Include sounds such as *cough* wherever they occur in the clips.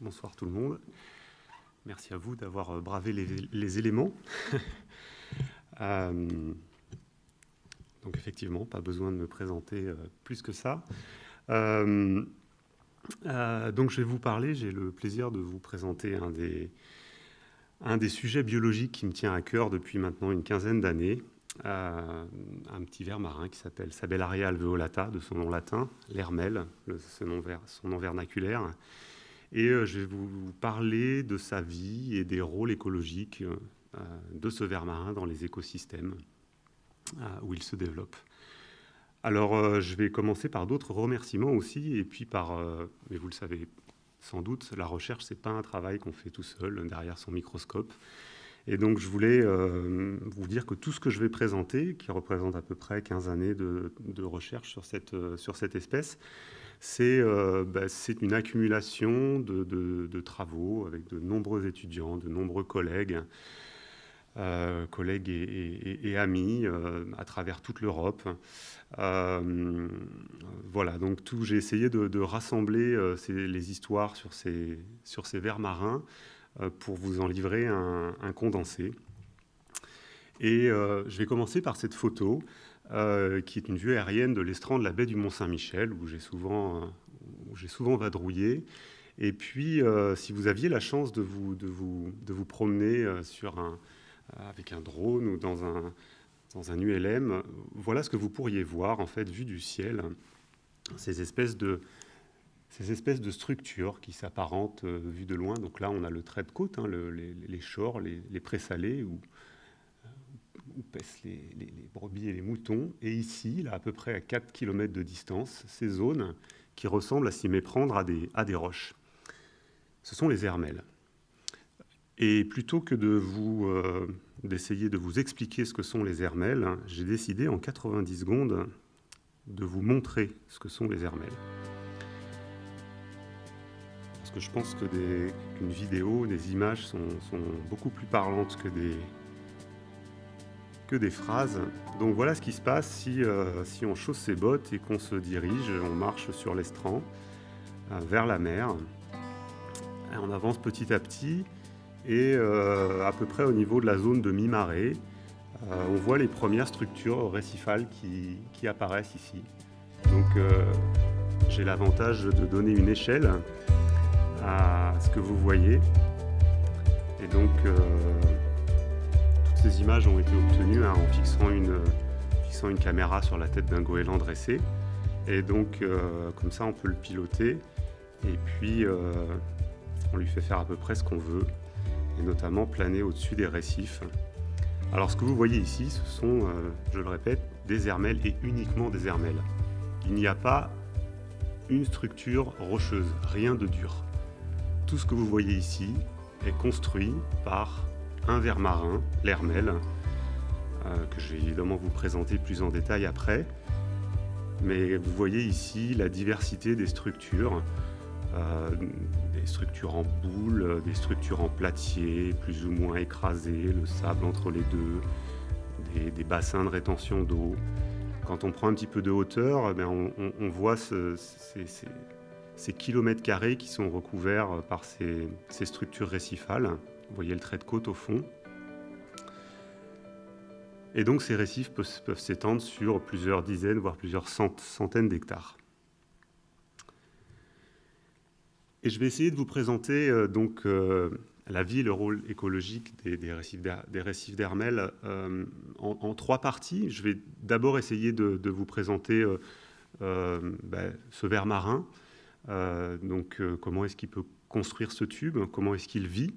Bonsoir tout le monde. Merci à vous d'avoir euh, bravé les, éléments. *laughs* Euh, donc effectivement, pas besoin de me présenter euh, plus que ça. Donc je vais vous parler, j'ai le plaisir de vous présenter un des, un des sujets biologiques qui me tient à cœur depuis maintenant une quinzaine d'années. un petit ver marin qui s'appelle Sabellaria alveolata, de son nom latin, l'hermel, son nom vernaculaire. Et euh, je vais vous parler de sa vie et des rôles écologiques euh, de ce ver marin dans les écosystèmes euh, où il se développe. Alors, je vais commencer par d'autres remerciements aussi, et puis par, mais vous le savez sans doute, la recherche, ce n'est pas un travail qu'on fait tout seul derrière son microscope. Et donc, je voulais vous dire que tout ce que je vais présenter, qui représente à peu près 15 années de, recherche sur cette, sur cette espèce, euh, bah, c'est une accumulation de, travaux avec de nombreux étudiants, de nombreux collègues, euh, collègues et, amis euh, à travers toute l'Europe. voilà, donc j'ai essayé de, rassembler les histoires sur ces, sur ces vers marins pour vous en livrer un, condensé. Et je vais commencer par cette photo. Euh, qui est une vue aérienne de l'estran de la baie du Mont-Saint-Michel, où j'ai souvent, euh, souvent vadrouillé. Et puis, euh, si vous aviez la chance de vous, de vous, de vous promener sur un, avec un drone ou dans un, dans un ULM, voilà ce que vous pourriez voir, en fait, vu du ciel, ces espèces de, ces espèces de structures qui s'apparentent vues de loin. Donc là, on a le trait de côte, hein, les, les, shores, les, les présalés, où pèsent les, brebis et les moutons. Et ici, là, à peu près à 4 km de distance, ces zones qui ressemblent à s'y méprendre à des, à des roches. Ce sont les hermelles. Et plutôt que de vous euh, d'essayer de vous expliquer ce que sont les hermelles, j'ai décidé en 90 secondes de vous montrer ce que sont les hermelles. Parce que je pense que qu'une vidéo, des images sont, beaucoup plus parlantes que des, des phrases. Donc voilà ce qui se passe si, euh, si on chausse ses bottes et qu'on se dirige, on marche sur l'estran euh, vers la mer. on avance petit à petit et euh, à peu près au niveau de la zone de mi-marée, on voit les premières structures récifales qui, apparaissent ici. Donc j'ai l'avantage de donner une échelle à ce que vous voyez. Et donc ces images ont été obtenues hein, en fixant une, caméra sur la tête d'un goéland dressé. Et donc, euh, comme ça, on peut le piloter. Et puis, euh, on lui fait faire à peu près ce qu'on veut, et notamment planer au-dessus des récifs. Alors, ce que vous voyez ici, ce sont, euh, je le répète, des hermelles et uniquement des hermelles. Il n'y a pas une structure rocheuse, rien de dur. Tout ce que vous voyez ici est construit par un ver marin, l'hermel, euh, que je vais évidemment vous présenter plus en détail après. Mais vous voyez ici la diversité des structures, euh, des structures en boule, des structures en platier, plus ou moins écrasées, le sable entre les deux, des, bassins de rétention d'eau. Quand on prend un petit peu de hauteur, eh on, voit ces, kilomètres carrés qui sont recouverts par ces structures récifales. Vous voyez le trait de côte au fond. Et donc ces récifs peuvent, s'étendre sur plusieurs dizaines, voire plusieurs centaines d'hectares. Et je vais essayer de vous présenter euh, donc euh, la vie et le rôle écologique des, récifs d'Hermel euh, en, trois parties. Je vais d'abord essayer de, vous présenter ben, ce ver marin, donc comment est-ce qu'il peut construire ce tube, comment est-ce qu'il vit,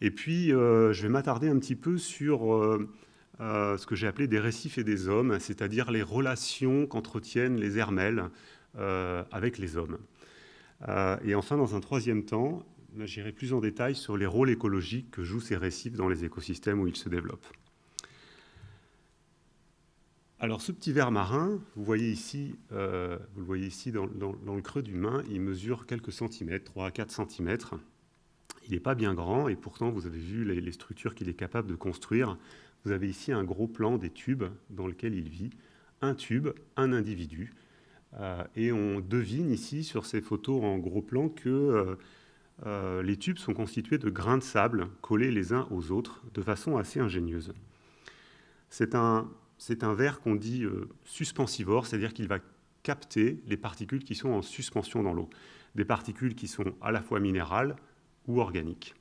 et puis, je vais m'attarder un petit peu sur ce que j'ai appelé des récifs et des hommes, c'est-à-dire les relations qu'entretiennent les hermelles avec les hommes. Et enfin, dans un troisième temps, j'irai plus en détail sur les rôles écologiques que jouent ces récifs dans les écosystèmes où ils se développent. Alors ce petit verre marin, vous euh, le voyez ici dans, le creux du main, il mesure quelques centimètres, 3 à 4 centimètres. Il n'est pas bien grand et pourtant vous avez vu les, structures qu'il est capable de construire. Vous avez ici un gros plan des tubes dans lequel il vit. Un tube, un individu. Euh, et on devine ici sur ces photos en gros plan que euh, les tubes sont constitués de grains de sable collés les uns aux autres de façon assez ingénieuse. C'est un, un verre qu'on dit euh, suspensivore, c'est-à-dire qu'il va capter les particules qui sont en suspension dans l'eau, des particules qui sont à la fois minérales ou organiques.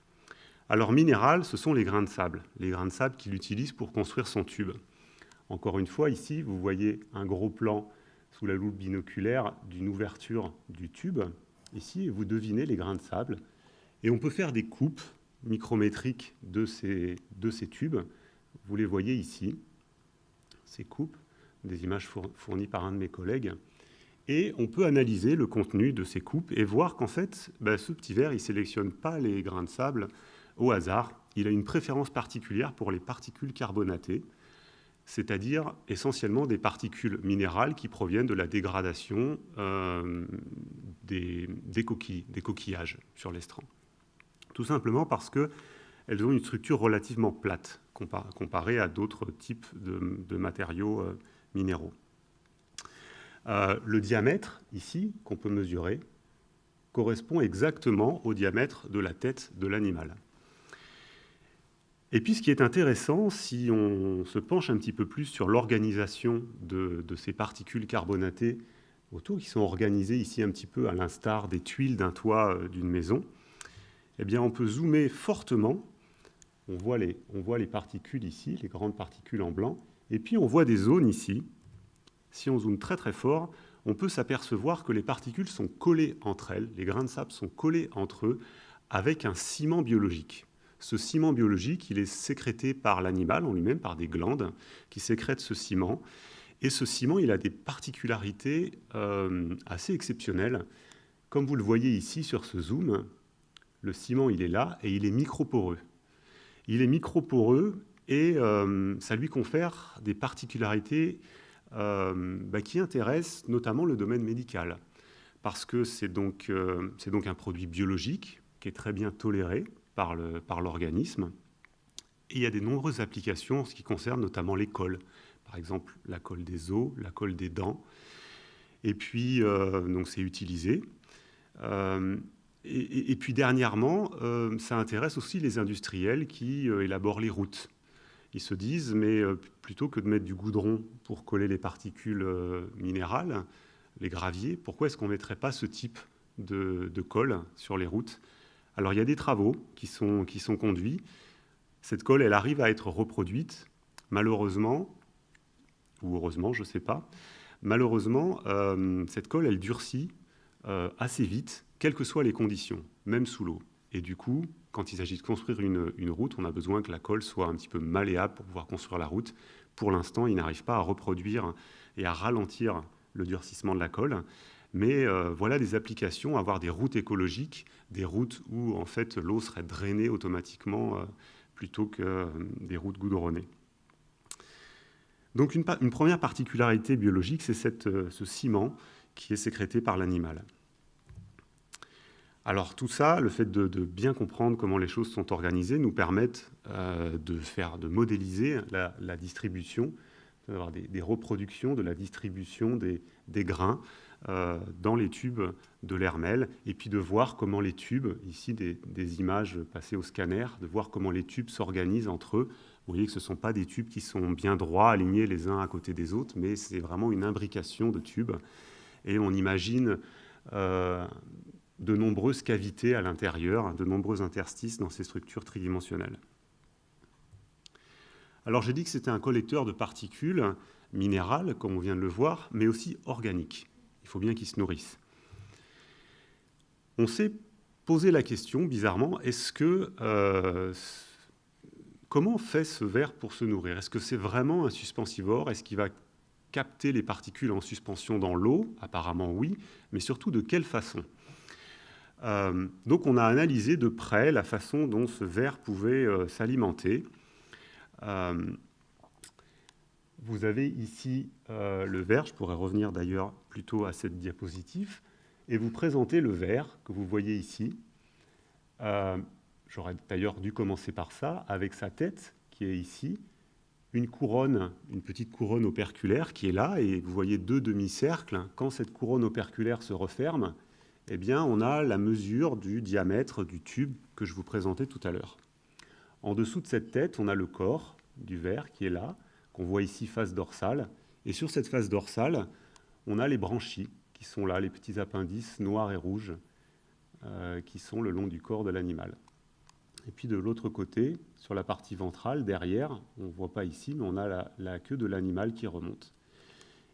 Alors minérales, ce sont les grains de sable, les grains de sable qu'il utilise pour construire son tube. Encore une fois, ici, vous voyez un gros plan sous la loupe binoculaire d'une ouverture du tube. Ici, vous devinez les grains de sable. Et on peut faire des coupes micrométriques de ces, tubes. Vous les voyez ici ces coupes, des images fournies par un de mes collègues. Et on peut analyser le contenu de ces coupes et voir qu'en fait, bah, ce petit verre, il ne sélectionne pas les grains de sable au hasard. Il a une préférence particulière pour les particules carbonatées, c'est-à-dire essentiellement des particules minérales qui proviennent de la dégradation euh, des, coquillages sur l'estran. Tout simplement parce qu'elles ont une structure relativement plate comparé à d'autres types de, matériaux euh, minéraux. Euh, le diamètre, ici, qu'on peut mesurer, correspond exactement au diamètre de la tête de l'animal. Et puis, ce qui est intéressant, si on se penche un petit peu plus sur l'organisation de, ces particules carbonatées autour, qui sont organisées ici un petit peu à l'instar des tuiles d'un toit euh, d'une maison, eh bien, on peut zoomer fortement on voit, les, on voit les particules ici, les grandes particules en blanc, et puis on voit des zones ici. Si on zoome très très fort, on peut s'apercevoir que les particules sont collées entre elles, les grains de sable sont collés entre eux avec un ciment biologique. Ce ciment biologique, il est sécrété par l'animal en lui-même, par des glandes qui sécrètent ce ciment. Et ce ciment, il a des particularités euh, assez exceptionnelles. Comme vous le voyez ici sur ce zoom, le ciment, il est là et il est microporeux. Il est microporeux et euh, ça lui confère des particularités euh, bah, qui intéressent notamment le domaine médical, parce que c'est donc, donc, un produit biologique qui est très bien toléré par l'organisme. Il y a de nombreuses applications en ce qui concerne notamment les cols, par exemple la colle des os, la colle des dents. Et puis, donc c'est utilisé. Et, puis dernièrement, euh, ça intéresse aussi les industriels qui euh, élaborent les routes. Ils se disent, mais euh, plutôt que de mettre du goudron pour coller les particules minérales, les graviers, pourquoi est-ce qu'on ne mettrait pas ce type de, colle sur les routes Alors il y a des travaux qui sont, qui sont conduits. Cette colle, elle arrive à être reproduite. Malheureusement, ou heureusement, je ne sais pas, malheureusement, cette colle, elle durcit assez vite quelles que soient les conditions, même sous l'eau. Et du coup, quand il s'agit de construire une, route, on a besoin que la colle soit un petit peu malléable pour pouvoir construire la route. Pour l'instant, il n'arrive pas à reproduire et à ralentir le durcissement de la colle. Mais euh, voilà des applications, avoir des routes écologiques, des routes où en fait l'eau serait drainée automatiquement euh, plutôt que euh, des routes goudronnées. Donc une, première particularité biologique, c'est ce ciment qui est sécrété par l'animal. Alors tout ça, le fait de, bien comprendre comment les choses sont organisées, nous permettent de, faire, de modéliser la, distribution, d'avoir des, reproductions de la distribution des, grains dans les tubes de l'hermel, et puis de voir comment les tubes, ici des, images passées au scanner, de voir comment les tubes s'organisent entre eux. Vous voyez que ce ne sont pas des tubes qui sont bien droits, alignés les uns à côté des autres, mais c'est vraiment une imbrication de tubes. Et on imagine euh, de nombreuses cavités à l'intérieur, de nombreux interstices dans ces structures tridimensionnelles. Alors j'ai dit que c'était un collecteur de particules minérales, comme on vient de le voir, mais aussi organiques. Il faut bien qu'ils se nourrissent. On s'est posé la question, bizarrement, est-ce que euh, comment fait ce verre pour se nourrir? Est-ce que c'est vraiment un suspensivore? Est-ce qu'il va capter les particules en suspension dans l'eau? Apparemment oui, mais surtout de quelle façon? Euh, donc on a analysé de près la façon dont ce ver pouvait euh, s'alimenter. Vous avez ici euh, le verre, je pourrais revenir d'ailleurs plutôt à cette diapositive, et vous présenter le verre que vous voyez ici. Euh, j'aurais d'ailleurs dû commencer par ça, avec sa tête qui est ici, une couronne, une petite couronne operculaire qui est là, et vous voyez deux demi-cercles. Quand cette couronne operculaire se referme, eh bien, on a la mesure du diamètre du tube que je vous présentais tout à l'heure. En dessous de cette tête, on a le corps du verre qui est là, qu'on voit ici face dorsale. Et sur cette face dorsale, on a les branchies qui sont là, les petits appendices noirs et rouges euh, qui sont le long du corps de l'animal. Et puis de l'autre côté, sur la partie ventrale, derrière, on ne voit pas ici, mais on a la, la queue de l'animal qui remonte.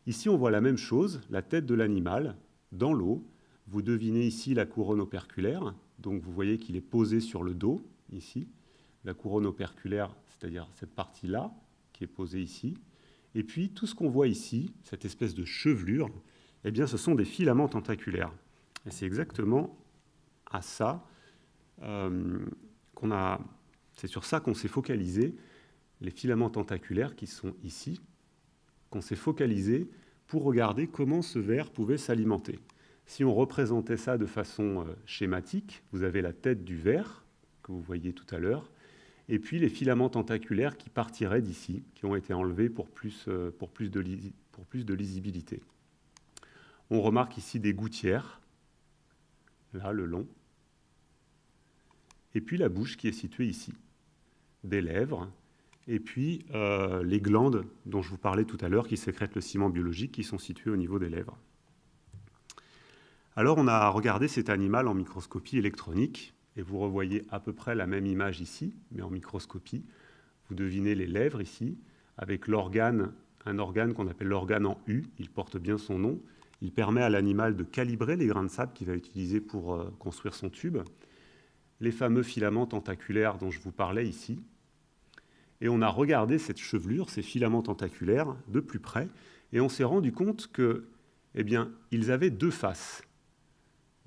Ici, on voit la même chose, la tête de l'animal dans l'eau. Vous devinez ici la couronne operculaire, donc vous voyez qu'il est posé sur le dos, ici. La couronne operculaire, c'est-à-dire cette partie-là, qui est posée ici. Et puis, tout ce qu'on voit ici, cette espèce de chevelure, eh bien, ce sont des filaments tentaculaires. Et c'est exactement à ça euh, qu'on a... C'est sur ça qu'on s'est focalisé, les filaments tentaculaires qui sont ici, qu'on s'est focalisé pour regarder comment ce ver pouvait s'alimenter. Si on représentait ça de façon euh, schématique, vous avez la tête du ver, que vous voyez tout à l'heure, et puis les filaments tentaculaires qui partiraient d'ici, qui ont été enlevés pour plus, euh, pour plus de lisibilité. On remarque ici des gouttières, là, le long, et puis la bouche qui est située ici, des lèvres, et puis euh, les glandes dont je vous parlais tout à l'heure qui sécrètent le ciment biologique qui sont situées au niveau des lèvres. Alors on a regardé cet animal en microscopie électronique et vous revoyez à peu près la même image ici, mais en microscopie. Vous devinez les lèvres ici, avec l'organe, un organe qu'on appelle l'organe en U, il porte bien son nom. Il permet à l'animal de calibrer les grains de sable qu'il va utiliser pour euh, construire son tube. Les fameux filaments tentaculaires dont je vous parlais ici. Et on a regardé cette chevelure, ces filaments tentaculaires, de plus près, et on s'est rendu compte que, eh avaient deux faces.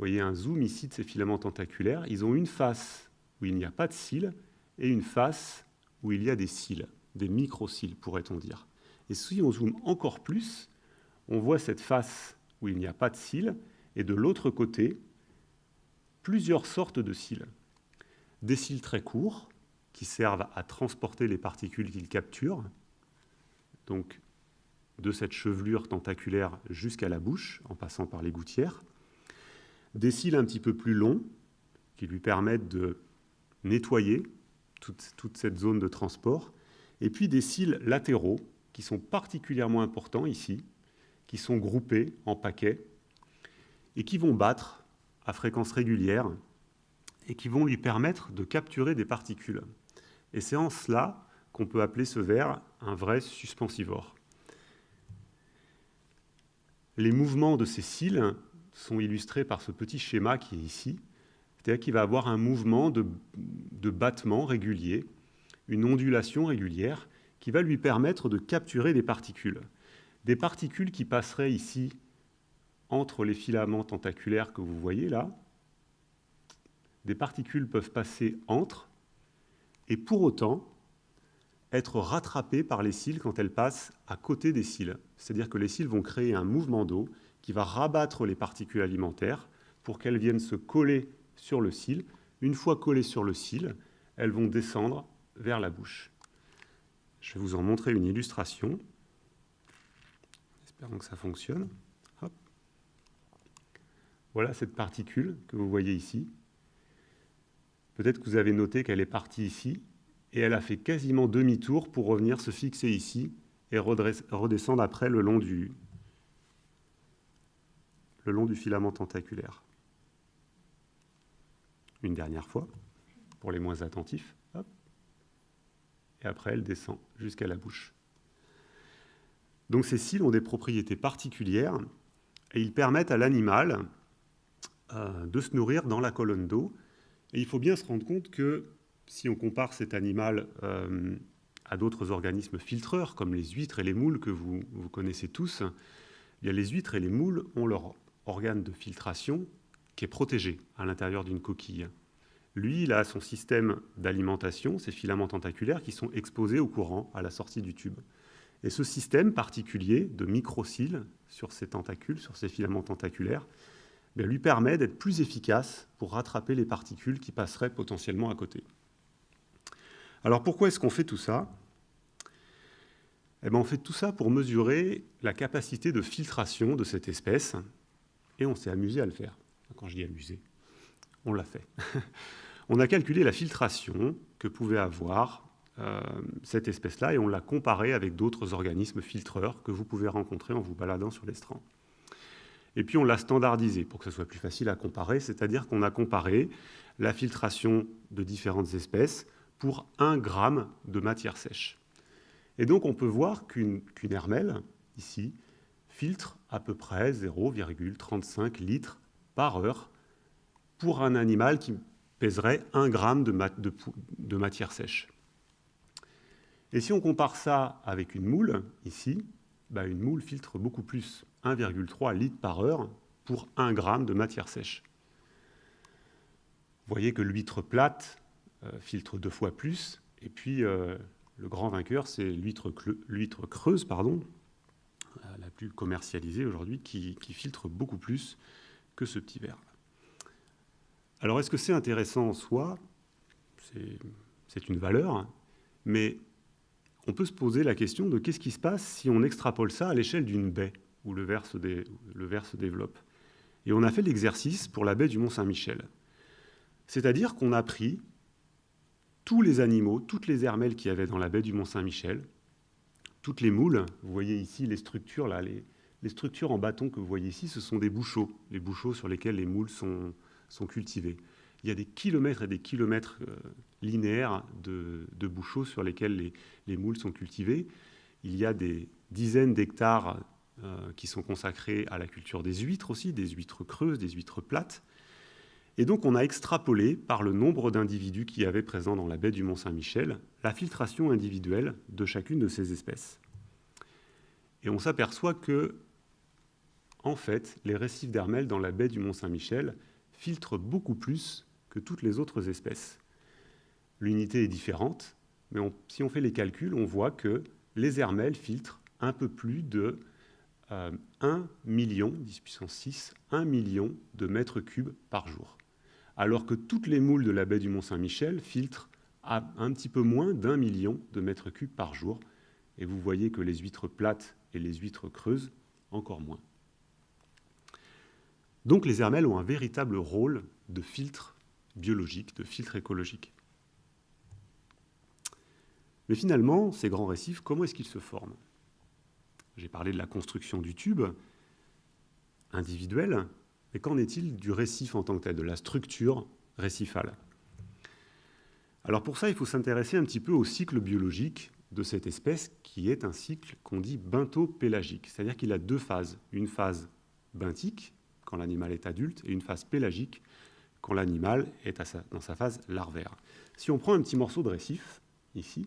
Voyez un zoom ici de ces filaments tentaculaires. Ils ont une face où il n'y a pas de cils et une face où il y a des cils, des micro-cils pourrait-on dire. Et si on zoome encore plus, on voit cette face où il n'y a pas de cils et de l'autre côté, plusieurs sortes de cils. Des cils très courts qui servent à transporter les particules qu'ils capturent, donc de cette chevelure tentaculaire jusqu'à la bouche en passant par les gouttières des cils un petit peu plus longs qui lui permettent de nettoyer toute, cette zone de transport, et puis des cils latéraux qui sont particulièrement importants ici, qui sont groupés en paquets et qui vont battre à fréquence régulière et qui vont lui permettre de capturer des particules. Et c'est en cela qu'on peut appeler ce ver un vrai suspensivore. Les mouvements de ces cils sont illustrés par ce petit schéma qui est ici. C'est-à-dire qu'il va avoir un mouvement de, battement régulier, une ondulation régulière qui va lui permettre de capturer des particules. Des particules qui passeraient ici entre les filaments tentaculaires que vous voyez là. Des particules peuvent passer entre et pour autant être rattrapées par les cils quand elles passent à côté des cils. C'est-à-dire que les cils vont créer un mouvement d'eau qui va rabattre les particules alimentaires pour qu'elles viennent se coller sur le cil. Une fois collées sur le cil, elles vont descendre vers la bouche. Je vais vous en montrer une illustration. Espérons que ça fonctionne. Voilà cette particule que vous voyez ici. Peut-être que vous avez noté qu'elle est partie ici et elle a fait quasiment demi-tour pour revenir se fixer ici et redescendre après le long du, le long du filament tentaculaire. Une dernière fois, pour les moins attentifs. Et après, elle descend jusqu'à la bouche. Donc ces cils ont des propriétés particulières et ils permettent à l'animal euh, de se nourrir dans la colonne d'eau. Et il faut bien se rendre compte que si on compare cet animal euh, à d'autres organismes filtreurs, comme les huîtres et les moules que vous, connaissez tous, eh les huîtres et les moules ont leur organe de filtration qui est protégé à l'intérieur d'une coquille. Lui, il a son système d'alimentation, ses filaments tentaculaires qui sont exposés au courant à la sortie du tube. Et ce système particulier de microcils sur ces tentacules, sur ces filaments tentaculaires, ben, lui permet d'être plus efficace pour rattraper les particules qui passeraient potentiellement à côté. Alors pourquoi est-ce qu'on fait tout ça? Eh bien, On fait tout ça pour mesurer la capacité de filtration de cette espèce, et on s'est amusé à le faire. Quand je dis amusé, on l'a fait. *laughs* on a calculé la filtration que pouvait avoir euh, cette espèce-là, et on l'a comparée avec d'autres organismes filtreurs que vous pouvez rencontrer en vous baladant sur l'estran. Et puis on l'a standardisé pour que ce soit plus facile à comparer, c'est-à-dire qu'on a comparé la filtration de différentes espèces pour 1 gramme de matière sèche. Et donc on peut voir qu'une hermelle, ici, filtre à peu près 0,35 litres par heure pour un animal qui pèserait 1 gramme de, matière sèche. Et si on compare ça avec une moule, ici, bah, une moule filtre beaucoup plus, 1,3 litres par heure pour 1 gramme de matière sèche. Vous voyez que l'huître plate euh, filtre deux fois plus, et puis euh, le grand vainqueur, c'est l'huître creuse, pardon, la plus commercialisée aujourd'hui, qui, filtre beaucoup plus que ce petit verre. Alors est-ce que c'est intéressant en soi? C'est une valeur, hein. mais on peut se poser la question de qu'est-ce qui se passe si on extrapole ça à l'échelle d'une baie où le verre, se développe. Et on a fait l'exercice pour la baie du Mont-Saint-Michel. C'est-à-dire qu'on a pris tous les animaux, toutes les hermelles qu'il y avait dans la baie du Mont-Saint-Michel, toutes les moules, vous voyez ici les structures, là, les, structures en bâton que vous voyez ici, ce sont des bouchots, les bouchots sur lesquels les moules sont, sont cultivés il y a des kilomètres et des kilomètres euh, linéaires de, bouchots sur lesquels les, moules sont cultivés. Il y a des dizaines d'hectares euh, qui sont consacrés à la culture des huîtres aussi, des huîtres creuses, des huîtres plates. Et donc on a extrapolé par le nombre d'individus qui y avait présents dans la baie du Mont-Saint-Michel la filtration individuelle de chacune de ces espèces. Et on s'aperçoit que, en fait, les récifs d'Hermel dans la baie du Mont-Saint-Michel filtrent beaucoup plus que toutes les autres espèces. L'unité est différente, mais si on fait les calculs, on voit que les hermelles filtrent un peu plus de 1 euh, million, 10 puissance 6, 1 million de mètres cubes par jour. Alors que toutes les moules de la baie du Mont-Saint-Michel filtrent à un petit peu moins d'un million de mètres cubes par jour. Et vous voyez que les huîtres plates et les huîtres creuses, encore moins. Donc les hermelles ont un véritable rôle de filtre biologique, de filtre écologique. Mais finalement, ces grands récifs, comment est-ce qu'ils se forment? J'ai parlé de la construction du tube individuel, mais qu'en est-il du récif en tant que tel, de la structure récifale? Alors pour ça, il faut s'intéresser un petit peu au cycle biologique de cette espèce, qui est un cycle qu'on dit bentho-pélagique, c'est-à-dire qu'il a deux phases, une phase benthique, quand l'animal est adulte, et une phase pélagique, quand l'animal est dans sa phase larvaire. Si on prend un petit morceau de récif, ici,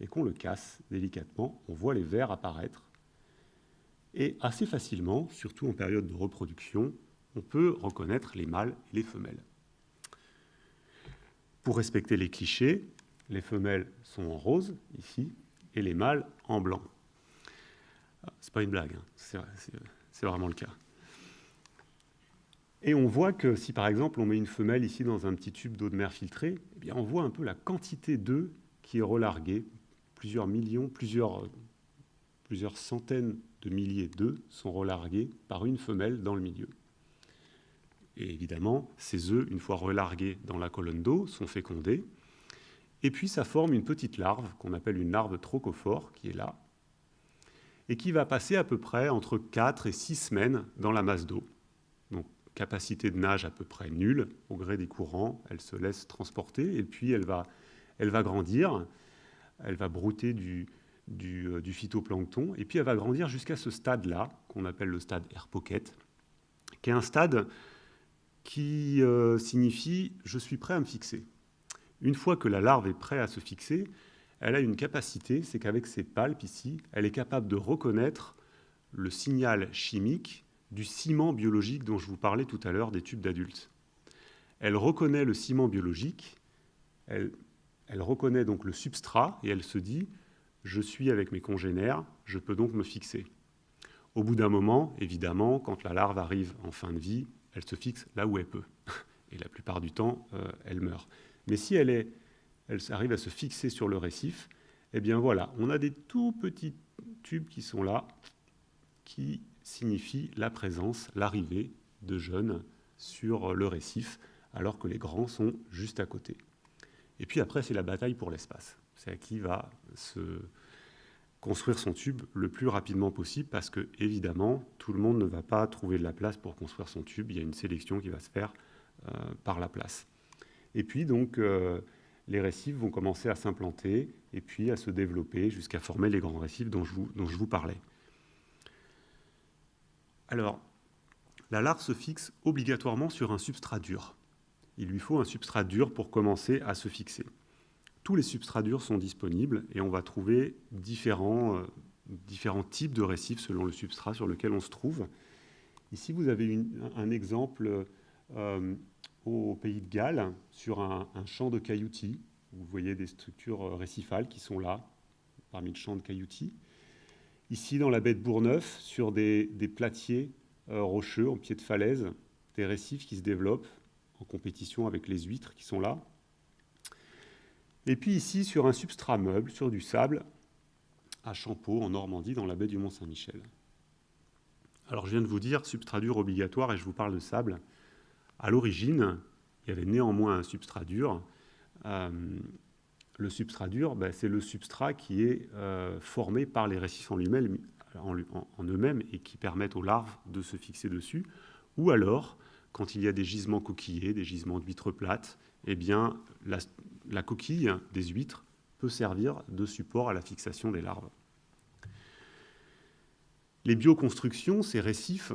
et qu'on le casse délicatement, on voit les vers apparaître. Et assez facilement, surtout en période de reproduction, on peut reconnaître les mâles et les femelles. Pour respecter les clichés, les femelles sont en rose, ici, et les mâles en blanc. Ah, c'est pas une blague, hein. c'est vraiment le cas. Et on voit que si par exemple on met une femelle ici dans un petit tube d'eau de mer filtrée, eh on voit un peu la quantité d'œufs qui est relarguée. Plusieurs millions, plusieurs centaines de milliers d'œufs sont relargués par une femelle dans le milieu. Et évidemment, ces œufs, une fois relargués dans la colonne d'eau, sont fécondés. Et puis ça forme une petite larve qu'on appelle une larve trochophore qui est là, et qui va passer à peu près entre 4 et 6 semaines dans la masse d'eau. Donc capacité de nage à peu près nulle au gré des courants. Elle se laisse transporter et puis elle va, elle va grandir. Elle va brouter du, du, euh, phytoplancton et puis elle va grandir jusqu'à ce stade-là, qu'on appelle le stade air pocket, qui est un stade qui euh, signifie je suis prêt à me fixer. Une fois que la larve est prête à se fixer, elle a une capacité, c'est qu'avec ses palpes ici, elle est capable de reconnaître le signal chimique du ciment biologique dont je vous parlais tout à l'heure des tubes d'adultes. Elle reconnaît le ciment biologique, elle, reconnaît donc le substrat et elle se dit je suis avec mes congénères, je peux donc me fixer. Au bout d'un moment, évidemment, quand la larve arrive en fin de vie, elle se fixe là où elle peut. Et la plupart du temps, euh, elle meurt. Mais si elle, arrive à se fixer sur le récif, eh bien voilà, on a des tout petits tubes qui sont là, qui signifient la présence, l'arrivée de jeunes sur le récif, alors que les grands sont juste à côté. Et puis après, c'est la bataille pour l'espace. C'est à qui va se construire son tube le plus rapidement possible, parce que, évidemment, tout le monde ne va pas trouver de la place pour construire son tube. Il y a une sélection qui va se faire euh, par la place. Et puis, donc, euh, les récifs vont commencer à s'implanter et puis à se développer jusqu'à former les grands récifs dont je vous, dont je vous parlais. Alors, la larve se fixe obligatoirement sur un substrat dur. Il lui faut un substrat dur pour commencer à se fixer. Tous les substrats durs sont disponibles et on va trouver différents, euh, différents types de récifs selon le substrat sur lequel on se trouve. Ici, vous avez un exemple euh, au pays de Galles sur un, champ de cailloutis. Vous voyez des structures euh, récifales qui sont là, parmi le champ de cailloutis. Ici, dans la baie de Bourgneuf, sur des, platiers rocheux en pied de falaise, des récifs qui se développent en compétition avec les huîtres qui sont là. Et puis ici, sur un substrat meuble, sur du sable, à Champeau, en Normandie, dans la baie du Mont-Saint-Michel. Alors je viens de vous dire substrat dur obligatoire et je vous parle de sable. À l'origine, il y avait néanmoins un substrat dur. Euh, le substrat dur, ben, c'est le substrat qui est euh, formé par les récifs en, eux-mêmes et qui permettent aux larves de se fixer dessus. Ou alors, quand il y a des gisements coquillés, des gisements d'huîtres plates, eh bien, la, coquille des huîtres peut servir de support à la fixation des larves. Les bioconstructions, ces récifs,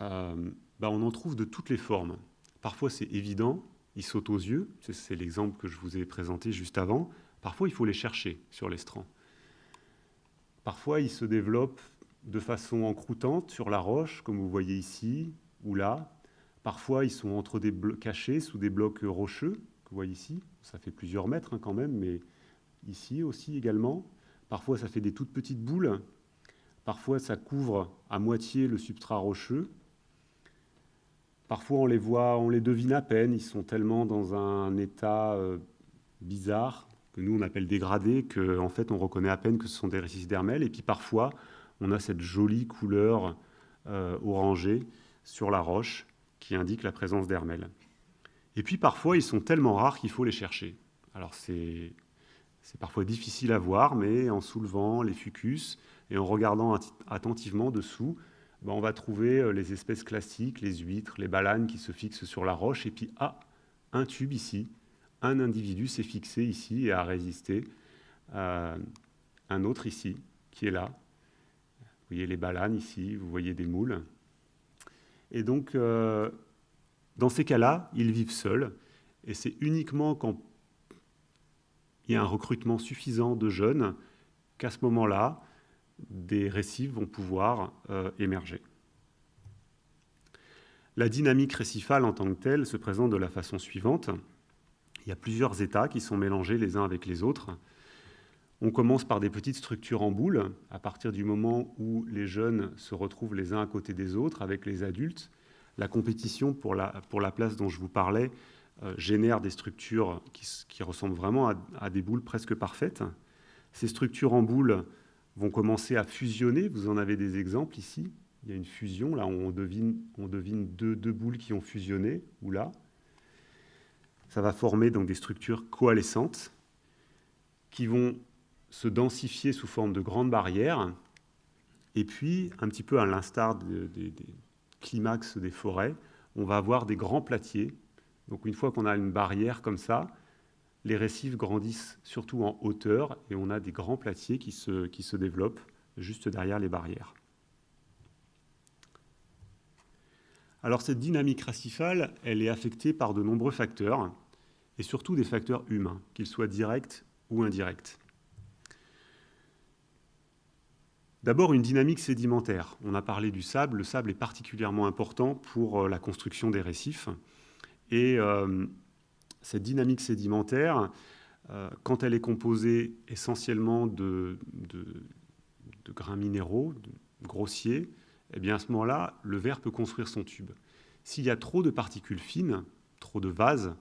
euh, ben, on en trouve de toutes les formes. Parfois, c'est évident, ils sautent aux yeux, c'est l'exemple que je vous ai présenté juste avant. Parfois, il faut les chercher sur l'estran. Parfois, ils se développent de façon encroûtante sur la roche, comme vous voyez ici ou là. Parfois, ils sont entre des cachés sous des blocs rocheux, vous voyez ici. Ça fait plusieurs mètres hein, quand même, mais ici aussi également. Parfois, ça fait des toutes petites boules. Parfois, ça couvre à moitié le substrat rocheux. Parfois, on les voit, on les devine à peine. Ils sont tellement dans un état euh, bizarre que nous on appelle dégradé, qu'en en fait on reconnaît à peine que ce sont des récifs d'hermel. Et puis parfois, on a cette jolie couleur euh, orangée sur la roche qui indique la présence d'hermel. Et puis parfois, ils sont tellement rares qu'il faut les chercher. Alors c'est parfois difficile à voir, mais en soulevant les fucus et en regardant attentivement dessous, ben, on va trouver euh, les espèces classiques, les huîtres, les balanes qui se fixent sur la roche, et puis, ah, un tube ici, un individu s'est fixé ici et a résisté, euh, un autre ici, qui est là. Vous voyez les balanes ici, vous voyez des moules. Et donc, euh, dans ces cas-là, ils vivent seuls, et c'est uniquement quand il y a un recrutement suffisant de jeunes qu'à ce moment-là, des récifs vont pouvoir euh, émerger. La dynamique récifale en tant que telle se présente de la façon suivante. Il y a plusieurs états qui sont mélangés les uns avec les autres. On commence par des petites structures en boule, à partir du moment où les jeunes se retrouvent les uns à côté des autres avec les adultes. La compétition pour la, place dont je vous parlais euh, génère des structures qui, ressemblent vraiment à, des boules presque parfaites. Ces structures en boule vont commencer à fusionner. Vous en avez des exemples ici. Il y a une fusion, là on devine, on devine deux, boules qui ont fusionné, ou là. Ça va former donc des structures coalescentes qui vont se densifier sous forme de grandes barrières. Et puis, un petit peu à l'instar des climax des forêts, on va avoir des grands platiers. Donc une fois qu'on a une barrière comme ça, les récifs grandissent surtout en hauteur et on a des grands platiers qui se, qui se développent juste derrière les barrières. Alors cette dynamique récifale, elle est affectée par de nombreux facteurs, et surtout des facteurs humains, qu'ils soient directs ou indirects. D'abord, une dynamique sédimentaire. On a parlé du sable. Le sable est particulièrement important pour euh, la construction des récifs. Et euh, cette dynamique sédimentaire, quand elle est composée essentiellement de, grains minéraux, grossiers, eh bien à ce moment-là, le verre peut construire son tube. S'il y a trop de particules fines, trop de vase,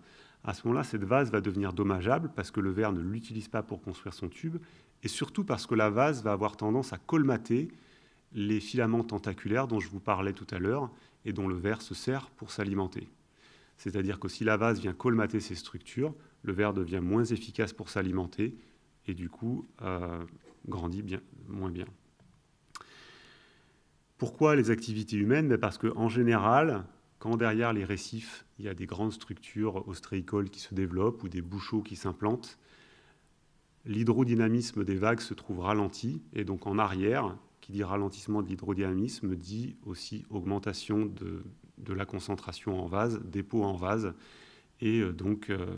à ce moment-là, cette vase va devenir dommageable parce que le verre ne l'utilise pas pour construire son tube, et surtout parce que la vase va avoir tendance à colmater les filaments tentaculaires dont je vous parlais tout à l'heure et dont le verre se sert pour s'alimenter. C'est-à-dire que si la vase vient colmater ces structures, le verre devient moins efficace pour s'alimenter et du coup euh, grandit bien, moins bien. Pourquoi les activités humaines? Ben, Parce qu'en général, quand derrière les récifs, il y a des grandes structures ostréicoles qui se développent ou des bouchots qui s'implantent, l'hydrodynamisme des vagues se trouve ralenti, et donc en arrière, qui dit ralentissement de l'hydrodynamisme, dit aussi augmentation de, la concentration en vase, dépôt en vase, et euh, donc euh,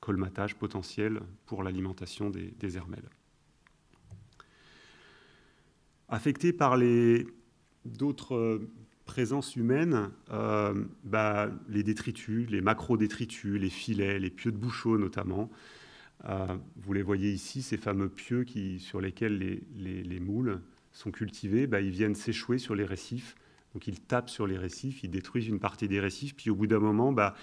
colmatage potentiel pour l'alimentation des, hermelles. Affectés par d'autres euh, présences humaines, bah, les détritus, les macro-détritus, les filets, les pieux de bouchot notamment. Euh, vous les voyez ici, ces fameux pieux sur lesquels les, moules sont cultivés, bah, ils viennent s'échouer sur les récifs. Donc ils tapent sur les récifs, ils détruisent une partie des récifs, puis au bout d'un moment, bah,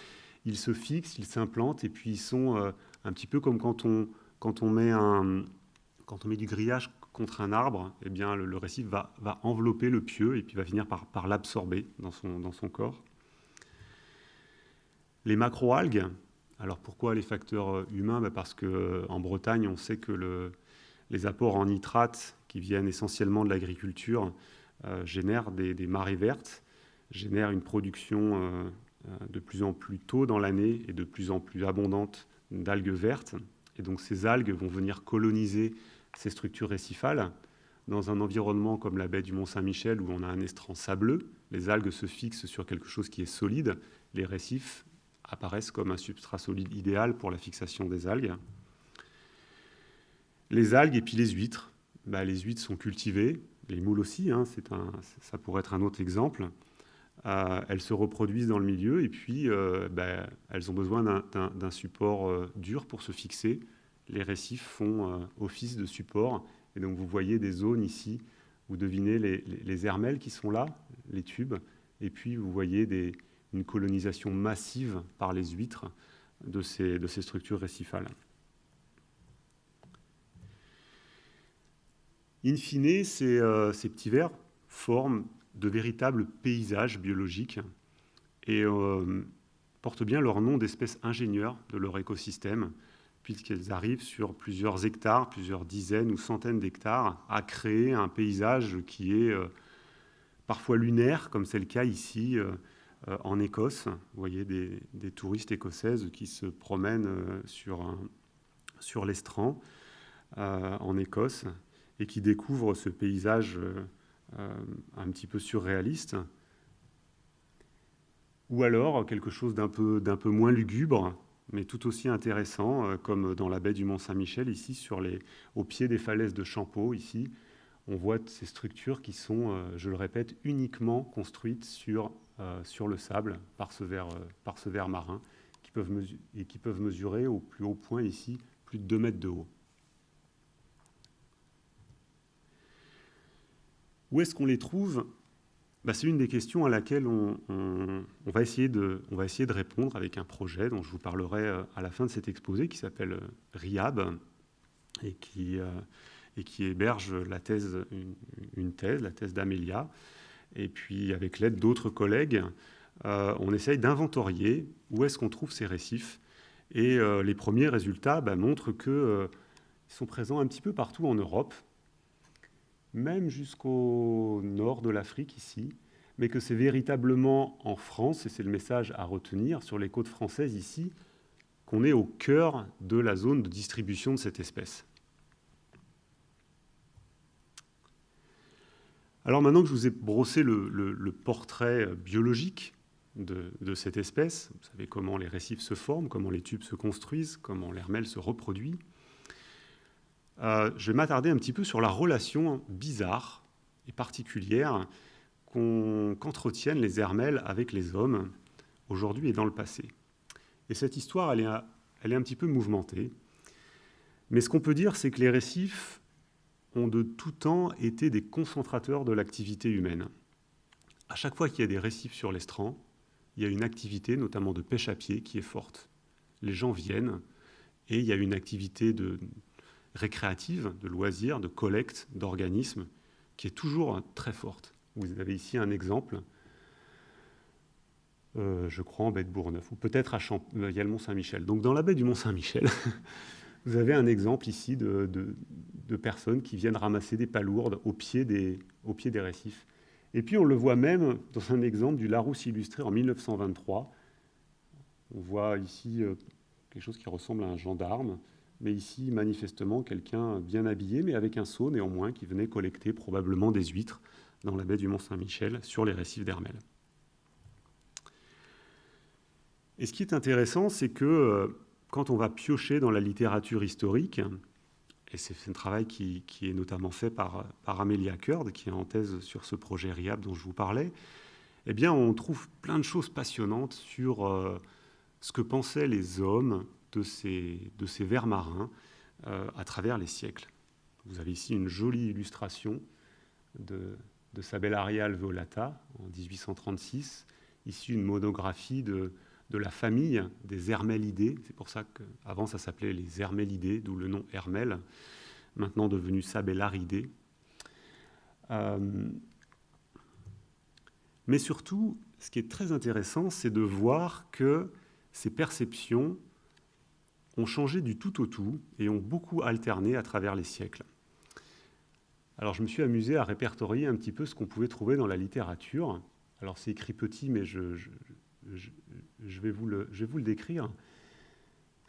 ils se fixent, ils s'implantent, et puis ils sont un petit peu comme quand on met du grillage contre un arbre, eh bien, le, récif va, envelopper le pieu et puis va finir par, l'absorber dans son, dans son corps. Les macroalgues, alors pourquoi les facteurs euh, humains? Ben Parce qu'en euh, Bretagne, on sait que les apports en nitrates qui viennent essentiellement de l'agriculture euh, génèrent des, marées vertes, génèrent une production de plus en plus tôt dans l'année et de plus en plus abondante d'algues vertes. Et donc ces algues vont venir coloniser ces structures récifales. Dans un environnement comme la baie du Mont-Saint-Michel, où on a un estran sableux, les algues se fixent sur quelque chose qui est solide. Les récifs apparaissent comme un substrat solide idéal pour la fixation des algues. Les algues et puis les huîtres. Bah, les huîtres sont cultivées, les moules aussi, hein, un, ça pourrait être un autre exemple. Euh, elles se reproduisent dans le milieu et puis euh, bah, elles ont besoin d'un support euh, dur pour se fixer les récifs font office de support. Et donc vous voyez des zones ici, vous devinez les, les, qui sont là, les tubes, et puis vous voyez des, une colonisation massive par les huîtres de ces, structures récifales. In fine, ces, euh, ces, petits vers forment de véritables paysages biologiques et euh, portent bien leur nom d'espèces ingénieurs de leur écosystème, puisqu'elles arrivent sur plusieurs hectares, plusieurs dizaines ou centaines d'hectares, à créer un paysage qui est euh, parfois lunaire, comme c'est le cas ici en Écosse. Vous voyez des, touristes écossaises qui se promènent sur, sur l'estran en Écosse et qui découvrent ce paysage un petit peu surréaliste. Ou alors quelque chose d'un peu, peu moins lugubre, mais tout aussi intéressant, euh, comme dans la baie du Mont-Saint-Michel, ici, sur les, au pied des falaises de Champeau, ici, on voit ces structures qui sont, euh, je le répète, uniquement construites sur, euh, sur le sable par ce verre, par ce marin, qui peuvent et qui peuvent mesurer au plus haut point ici plus de 2 mètres de haut. Où est-ce qu'on les trouve? Bah, c'est une des questions à laquelle on, va essayer de, on va essayer de répondre avec un projet dont je vous parlerai euh, à la fin de cet exposé qui s'appelle euh, RIAB et qui, euh, et qui héberge la thèse, une, thèse, la thèse d'Amélia. Et puis avec l'aide d'autres collègues, on essaye d'inventorier où est-ce qu'on trouve ces récifs. Et les premiers résultats bah, montrent qu'ils sont présents un petit peu partout en Europe, même jusqu'au nord de l'Afrique ici, mais que c'est véritablement en France, et c'est le message à retenir sur les côtes françaises ici, qu'on est au cœur de la zone de distribution de cette espèce. Alors maintenant que je vous ai brossé le, portrait biologique de, cette espèce, vous savez comment les récifs se forment, comment les tubes se construisent, comment l'hermelle se reproduit, euh, je vais m'attarder un petit peu sur la relation bizarre et particulière qu'entretiennent les hermelles avec les hommes aujourd'hui et dans le passé. Et cette histoire, elle est un petit peu mouvementée. Mais ce qu'on peut dire, c'est que les récifs ont de tout temps été des concentrateurs de l'activité humaine. À chaque fois qu'il y a des récifs sur l'estran, il y a une activité, notamment de pêche à pied, qui est forte. Les gens viennent et il y a une activité de, récréative, de loisirs, de collecte, d'organismes, qui est toujours très forte. Vous avez ici un exemple, euh, je crois en baie de Bourgneuf, ou peut-être à Champ euh, il y a le Mont-Saint-Michel. Donc dans la baie du Mont-Saint-Michel, *laughs* vous avez un exemple ici de, personnes qui viennent ramasser des palourdes au pied des, au pied des récifs. Et puis on le voit même dans un exemple du Larousse illustré en 1923. On voit ici euh, quelque chose qui ressemble à un gendarme mais ici, manifestement, quelqu'un bien habillé, mais avec un seau néanmoins, qui venait collecter probablement des huîtres dans la baie du Mont-Saint-Michel, sur les récifs d'Hermel. Et ce qui est intéressant, c'est que euh, quand on va piocher dans la littérature historique, et c'est un travail qui, est notamment fait par, par Amelia Curd, qui est en thèse sur ce projet RIAB dont je vous parlais, eh bien, on trouve plein de choses passionnantes sur euh, ce que pensaient les hommes de ces, vers marins euh, à travers les siècles. Vous avez ici une jolie illustration de, de Sabellaria alveolata en 1836, ici une monographie de, de la famille des Hermélidés. C'est pour ça qu'avant ça s'appelait les Hermélidés, d'où le nom Hermel, maintenant devenu Sabellaridés. Euh, mais surtout, ce qui est très intéressant, c'est de voir que ces perceptions ont changé du tout au tout et ont beaucoup alterné à travers les siècles. Alors je me suis amusé à répertorier un petit peu ce qu'on pouvait trouver dans la littérature. Alors c'est écrit petit, mais je, je vais vous le décrire.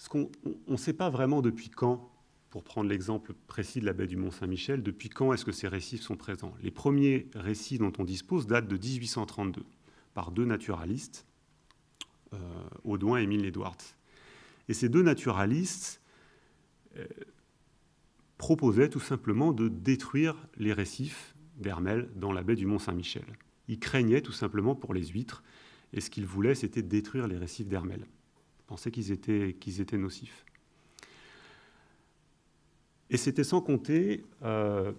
Qu'on ne sait pas vraiment depuis quand, pour prendre l'exemple précis de la baie du Mont-Saint-Michel, depuis quand est-ce que ces récifs sont présents. Les premiers récits dont on dispose datent de 1832 par deux naturalistes, euh, Audouin et Emile Edwards. Et ces deux naturalistes euh, proposaient tout simplement de détruire les récifs d'Hermel dans la baie du Mont-Saint-Michel. Ils craignaient tout simplement pour les huîtres, et ce qu'ils voulaient, c'était détruire les récifs d'Hermel. Ils pensaient qu'ils étaient, nocifs. Et c'était sans compter, euh,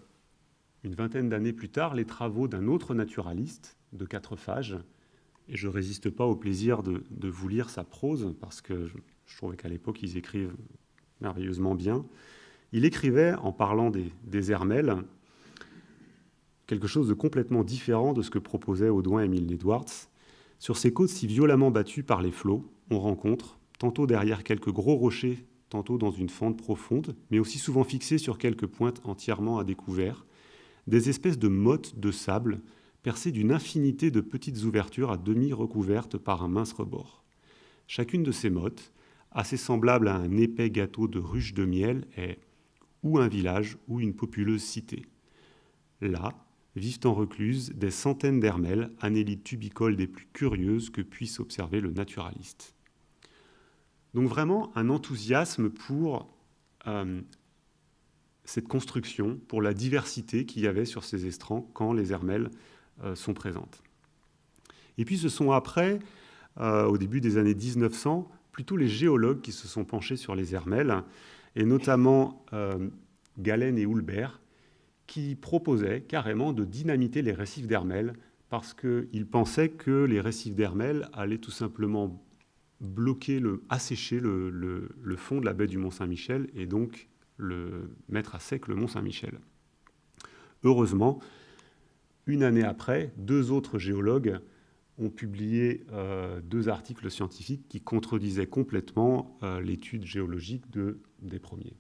une vingtaine d'années plus tard, les travaux d'un autre naturaliste de quatre phages. Et je ne résiste pas au plaisir de, vous lire sa prose, parce que je trouvais qu'à l'époque, ils écrivent merveilleusement bien. Il écrivait, en parlant des, des Hermels, quelque chose de complètement différent de ce que proposait Audouin Émile Edwards. Sur ces côtes si violemment battues par les flots, on rencontre, tantôt derrière quelques gros rochers, tantôt dans une fente profonde, mais aussi souvent fixés sur quelques pointes entièrement à découvert, des espèces de mottes de sable percées d'une infinité de petites ouvertures à demi recouvertes par un mince rebord. Chacune de ces mottes assez semblable à un épais gâteau de ruches de miel, est ou un village ou une populeuse cité. Là vivent en recluse des centaines d'hermelles, anélides tubicoles des plus curieuses que puisse observer le naturaliste. Donc vraiment un enthousiasme pour euh, cette construction, pour la diversité qu'il y avait sur ces estrans quand les hermelles euh, sont présentes. Et puis ce sont après, euh, au début des années 1900, plutôt les géologues qui se sont penchés sur les Hermels, et notamment Galen et Hulbert, qui proposaient carrément de dynamiter les récifs d'Hermel parce qu'ils pensaient que les récifs d'Hermel allaient tout simplement bloquer, assécher le, fond de la baie du Mont-Saint-Michel et donc mettre à sec le Mont-Saint-Michel. Heureusement, une année après, deux autres géologues ont publié euh, deux articles scientifiques qui contredisaient complètement euh, l'étude géologique de, des premiers.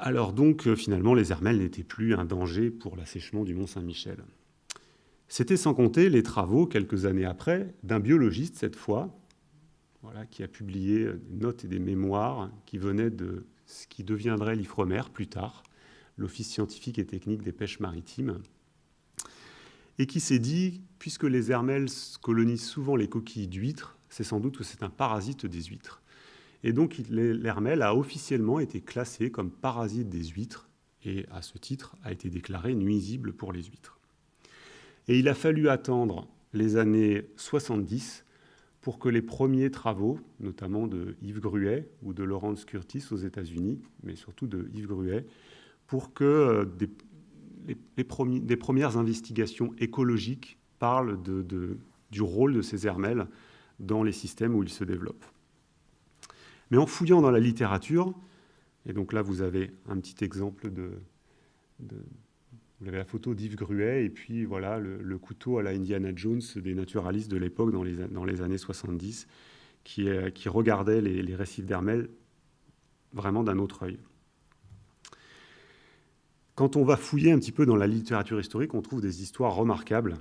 Alors donc, euh, finalement, les hermelles n'étaient plus un danger pour l'assèchement du Mont Saint-Michel. C'était sans compter les travaux, quelques années après, d'un biologiste cette fois, voilà, qui a publié des notes et des mémoires qui venaient de ce qui deviendrait l'IFREMER plus tard, l'Office scientifique et technique des pêches maritimes, et qui s'est dit, puisque les hermels colonisent souvent les coquilles d'huîtres, c'est sans doute que c'est un parasite des huîtres. Et donc l'hermel a officiellement été classé comme parasite des huîtres, et à ce titre a été déclaré nuisible pour les huîtres. Et il a fallu attendre les années 70 pour que les premiers travaux, notamment de Yves Gruet ou de Lawrence Curtis aux États-Unis, mais surtout de Yves Gruet, pour que euh, des, les, premières investigations écologiques parlent du rôle de ces hermelles dans les systèmes où ils se développent. Mais en fouillant dans la littérature, et donc là vous avez un petit exemple de, vous avez la photo d'Yves Gruet et puis voilà le, couteau à la Indiana Jones des naturalistes de l'époque dans les, dans les années 70 qui, qui regardait les, récifs d'Hermel vraiment d'un autre œil. Quand on va fouiller un petit peu dans la littérature historique, on trouve des histoires remarquables.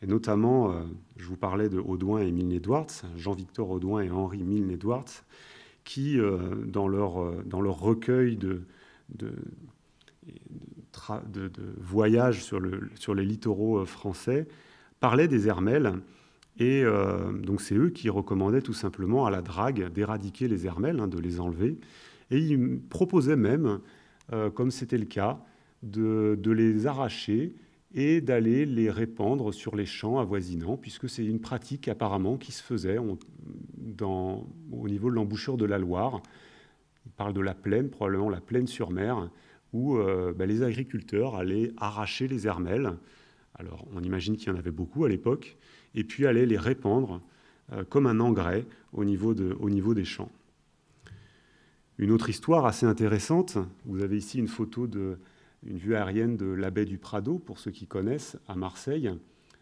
Et notamment, euh, je vous parlais de Audouin et Milne Edwards, Jean-Victor Audouin et Henri Milne Edwards, qui, euh, dans, leur, euh, dans recueil de, voyages sur, le, sur, les littoraux français, parlaient des hermelles. Et donc, c'est eux qui recommandaient tout simplement à la drague d'éradiquer les hermelles, hein, de les enlever. Et ils proposaient même, comme c'était le cas, de, les arracher et d'aller les répandre sur les champs avoisinants, puisque c'est une pratique apparemment qui se faisait au niveau de l'embouchure de la Loire. Il parle de la plaine, probablement la plaine sur mer, où euh, ben, les agriculteurs allaient arracher les hermelles. Alors on imagine qu'il y en avait beaucoup à l'époque, et puis allaient les répandre euh, comme un engrais au niveau des champs. Une autre histoire assez intéressante, vous avez ici une photo de, une vue aérienne de la baie du Prado, pour ceux qui connaissent, à Marseille.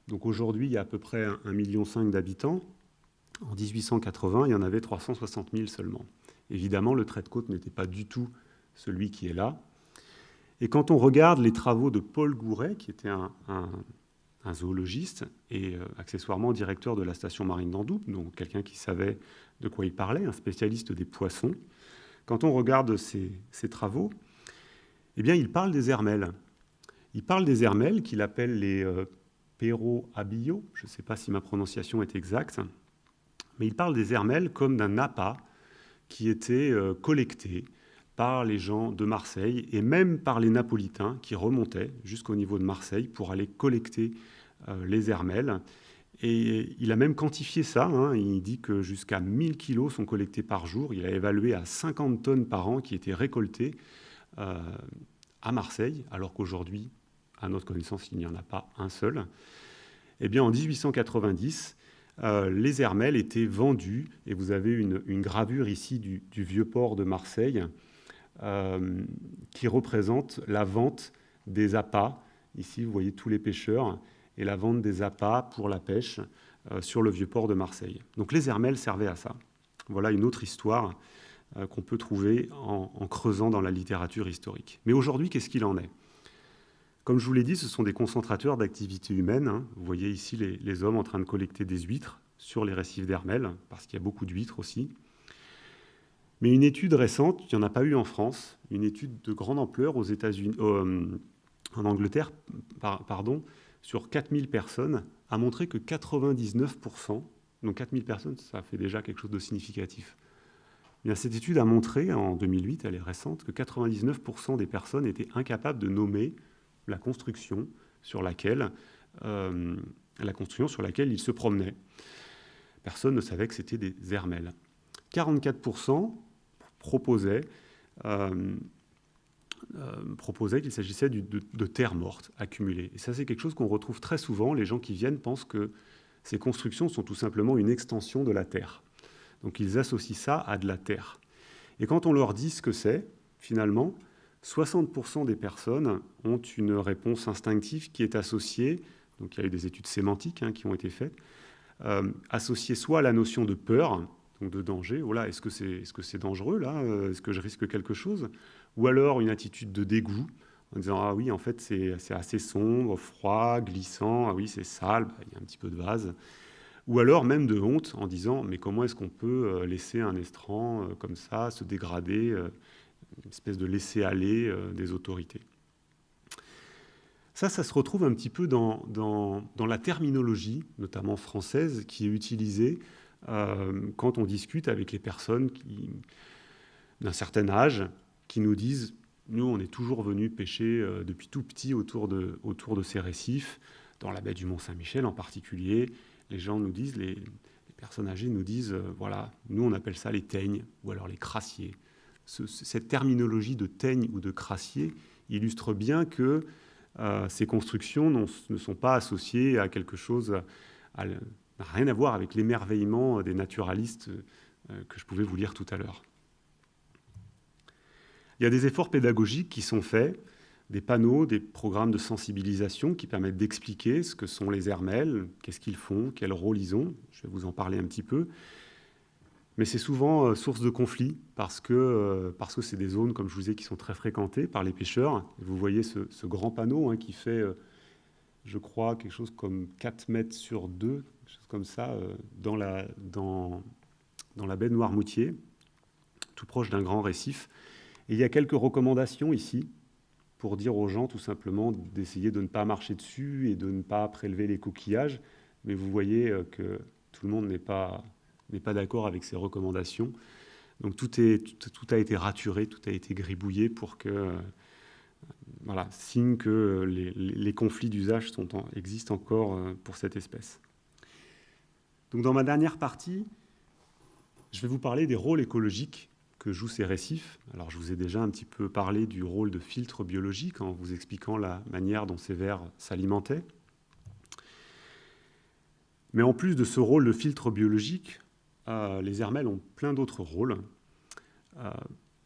Donc aujourd'hui, il y a à peu près 1,5 million d'habitants. En 1880, il y en avait 360 000 seulement. Évidemment, le trait de côte n'était pas du tout celui qui est là. Et quand on regarde les travaux de Paul Gouret, qui était un, zoologiste et euh, accessoirement directeur de la station marine d'Andoub, donc quelqu'un qui savait de quoi il parlait, un spécialiste des poissons, quand on regarde ces travaux, eh bien, il parle des hermelles. Il parle des hermelles qu'il appelle les euh, abillo. Je ne sais pas si ma prononciation est exacte, mais il parle des hermelles comme d'un appât qui était euh, collecté par les gens de Marseille et même par les Napolitains qui remontaient jusqu'au niveau de Marseille pour aller collecter euh, les hermelles. Et il a même quantifié ça. Hein. Il dit que jusqu'à 1000 kilos sont collectés par jour. Il a évalué à 50 tonnes par an qui étaient récoltées à Marseille, alors qu'aujourd'hui, à notre connaissance, il n'y en a pas un seul. Eh bien, en 1890, euh, les hermelles étaient vendues, et vous avez une, gravure ici du, vieux port de Marseille euh, qui représente la vente des appâts. Ici, vous voyez tous les pêcheurs, et la vente des appâts pour la pêche sur le vieux port de Marseille. Donc les hermelles servaient à ça. Voilà une autre histoire euh, qu'on peut trouver en, creusant dans la littérature historique. Mais aujourd'hui, qu'est-ce qu'il en est? Comme je vous l'ai dit, ce sont des concentrateurs d'activités humaines. Hein. Vous voyez ici les, hommes en train de collecter des huîtres sur les récifs d'Hermel, parce qu'il y a beaucoup d'huîtres aussi. Mais une étude récente, il n'y en a pas eu en France, une étude de grande ampleur aux États-Unis, euh, en Angleterre, pardon, sur 4000 personnes, a montré que 99%, donc 4000 personnes, ça fait déjà quelque chose de significatif, cette étude a montré, en 2008, elle est récente, que 99% des personnes étaient incapables de nommer la construction sur laquelle, euh, la construction sur laquelle ils se promenaient. Personne ne savait que c'était des hermelles. 44% proposaient, euh, euh, proposaient qu'il s'agissait de, de terre morte accumulée. Et ça, c'est quelque chose qu'on retrouve très souvent. Les gens qui viennent pensent que ces constructions sont tout simplement une extension de la terre. Donc ils associent ça à de la terre. Et quand on leur dit ce que c'est, finalement, 60% des personnes ont une réponse instinctive qui est associée, donc il y a eu des études sémantiques hein, qui ont été faites, euh, associée soit à la notion de peur, donc de danger, oh est-ce que c'est est -ce c'est dangereux là Est-ce que je risque quelque chose? Ou alors une attitude de dégoût, en disant ah oui, en fait c'est assez sombre, froid, glissant, ah oui c'est sale, bah, il y a un petit peu de vase ou alors même de honte en disant mais comment est-ce qu'on peut euh, laisser un estran euh, comme ça se dégrader, euh, une espèce de laisser aller des autorités? Ça, ça se retrouve un petit peu dans, la terminologie, notamment française, qui est utilisée quand on discute avec les personnes d'un certain âge qui nous disent nous, on est toujours venus pêcher depuis tout petit autour autour de ces récifs, dans la baie du Mont-Saint-Michel en particulier, les gens nous disent, les, personnes âgées nous disent, euh, voilà, nous on appelle ça les teignes ou alors les crassiers. cette terminologie de teigne ou de crassier illustre bien que euh, ces constructions ne sont pas associées à quelque chose, à, rien à voir avec l'émerveillement des naturalistes euh, que je pouvais vous lire tout à l'heure. Il y a des efforts pédagogiques qui sont faits, des panneaux, des programmes de sensibilisation qui permettent d'expliquer ce que sont les hermels, qu'est-ce qu'ils font, quel rôle ils ont. Je vais vous en parler un petit peu. Mais c'est souvent euh, source de conflits parce que euh, parce que c'est des zones, comme je vous ai, qui sont très fréquentées par les pêcheurs. vous voyez ce, grand panneau hein, qui fait, euh, je crois, quelque chose comme 4 mètres sur 2, quelque chose comme ça, dans, la, dans, dans la baie de Noirmoutier, tout proche d'un grand récif. Et il y a quelques recommandations ici pour dire aux gens tout simplement d'essayer de ne pas marcher dessus et de ne pas prélever les coquillages. Mais vous voyez que tout le monde n'est pas pas d'accord avec ces recommandations. Donc tout, est, tout, a été raturé, tout a été gribouillé pour que, euh, voilà, signe que les, conflits d'usage existent encore euh, pour cette espèce. Donc dans ma dernière partie, je vais vous parler des rôles écologiques que jouent ces récifs. Alors je vous ai déjà un petit peu parlé du rôle de filtre biologique en vous expliquant la manière dont ces vers s'alimentaient. Mais en plus de ce rôle de filtre biologique, euh, les hermels ont plein d'autres rôles. Euh,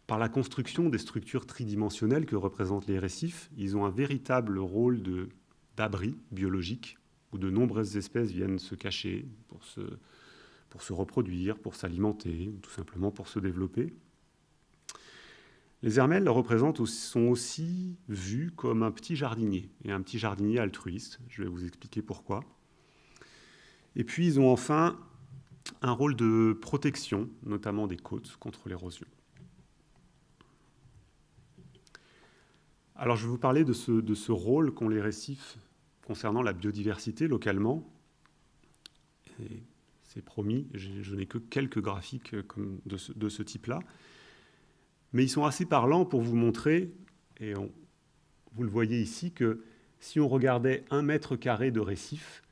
par la construction des structures tridimensionnelles que représentent les récifs, ils ont un véritable rôle d'abri biologique où de nombreuses espèces viennent se cacher pour se, pour se reproduire, pour s'alimenter, ou tout simplement pour se développer. Les représentent, sont aussi vus comme un petit jardinier, et un petit jardinier altruiste. Je vais vous expliquer pourquoi. Et puis, ils ont enfin un rôle de protection, notamment des côtes, contre l'érosion. Alors je vais vous parler de ce, rôle qu'ont les récifs concernant la biodiversité localement. C'est promis, je n'ai que quelques graphiques comme de ce, type-là. Mais ils sont assez parlants pour vous montrer, et vous le voyez ici, que si on regardait un mètre carré de récif,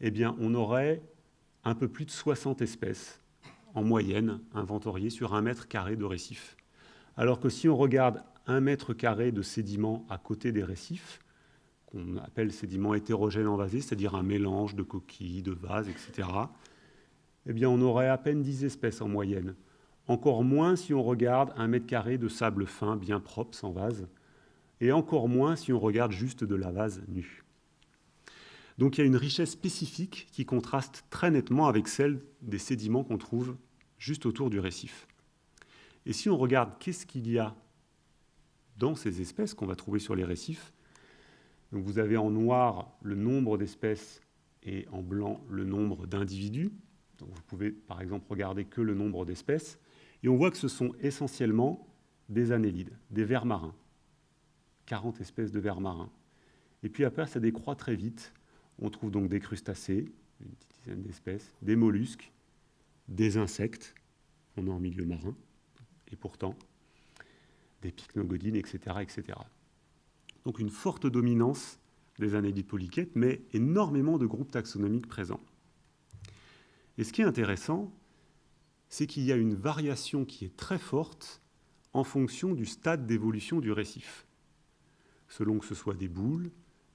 eh bien on aurait un peu plus de 60 espèces en moyenne inventoriées sur un mètre carré de récif. Alors que si on regarde un mètre carré de sédiments à côté des récifs, qu'on appelle sédiments hétérogènes envasés, c'est-à-dire un mélange de coquilles, de vases, etc., eh on aurait à peine 10 espèces en moyenne. Encore moins si on regarde un mètre carré de sable fin bien propre, sans vase, et encore moins si on regarde juste de la vase nue. Donc il y a une richesse spécifique qui contraste très nettement avec celle des sédiments qu'on trouve juste autour du récif. Et si on regarde qu'est-ce qu'il y a dans ces espèces qu'on va trouver sur les récifs, vous avez en noir le nombre d'espèces et en blanc le nombre d'individus. Vous pouvez par exemple regarder que le nombre d'espèces. Et on voit que ce sont essentiellement des annélides, des vers marins. 40 espèces de vers marins. Et puis après, ça décroît très vite on trouve donc des crustacés, une petite dizaine d'espèces, des mollusques, des insectes, on est en milieu marin, et pourtant des pycnogodines, etc., etc. Donc une forte dominance des annélides polyquettes, mais énormément de groupes taxonomiques présents. Et ce qui est intéressant, c'est qu'il y a une variation qui est très forte en fonction du stade d'évolution du récif. Selon que ce soit des boules,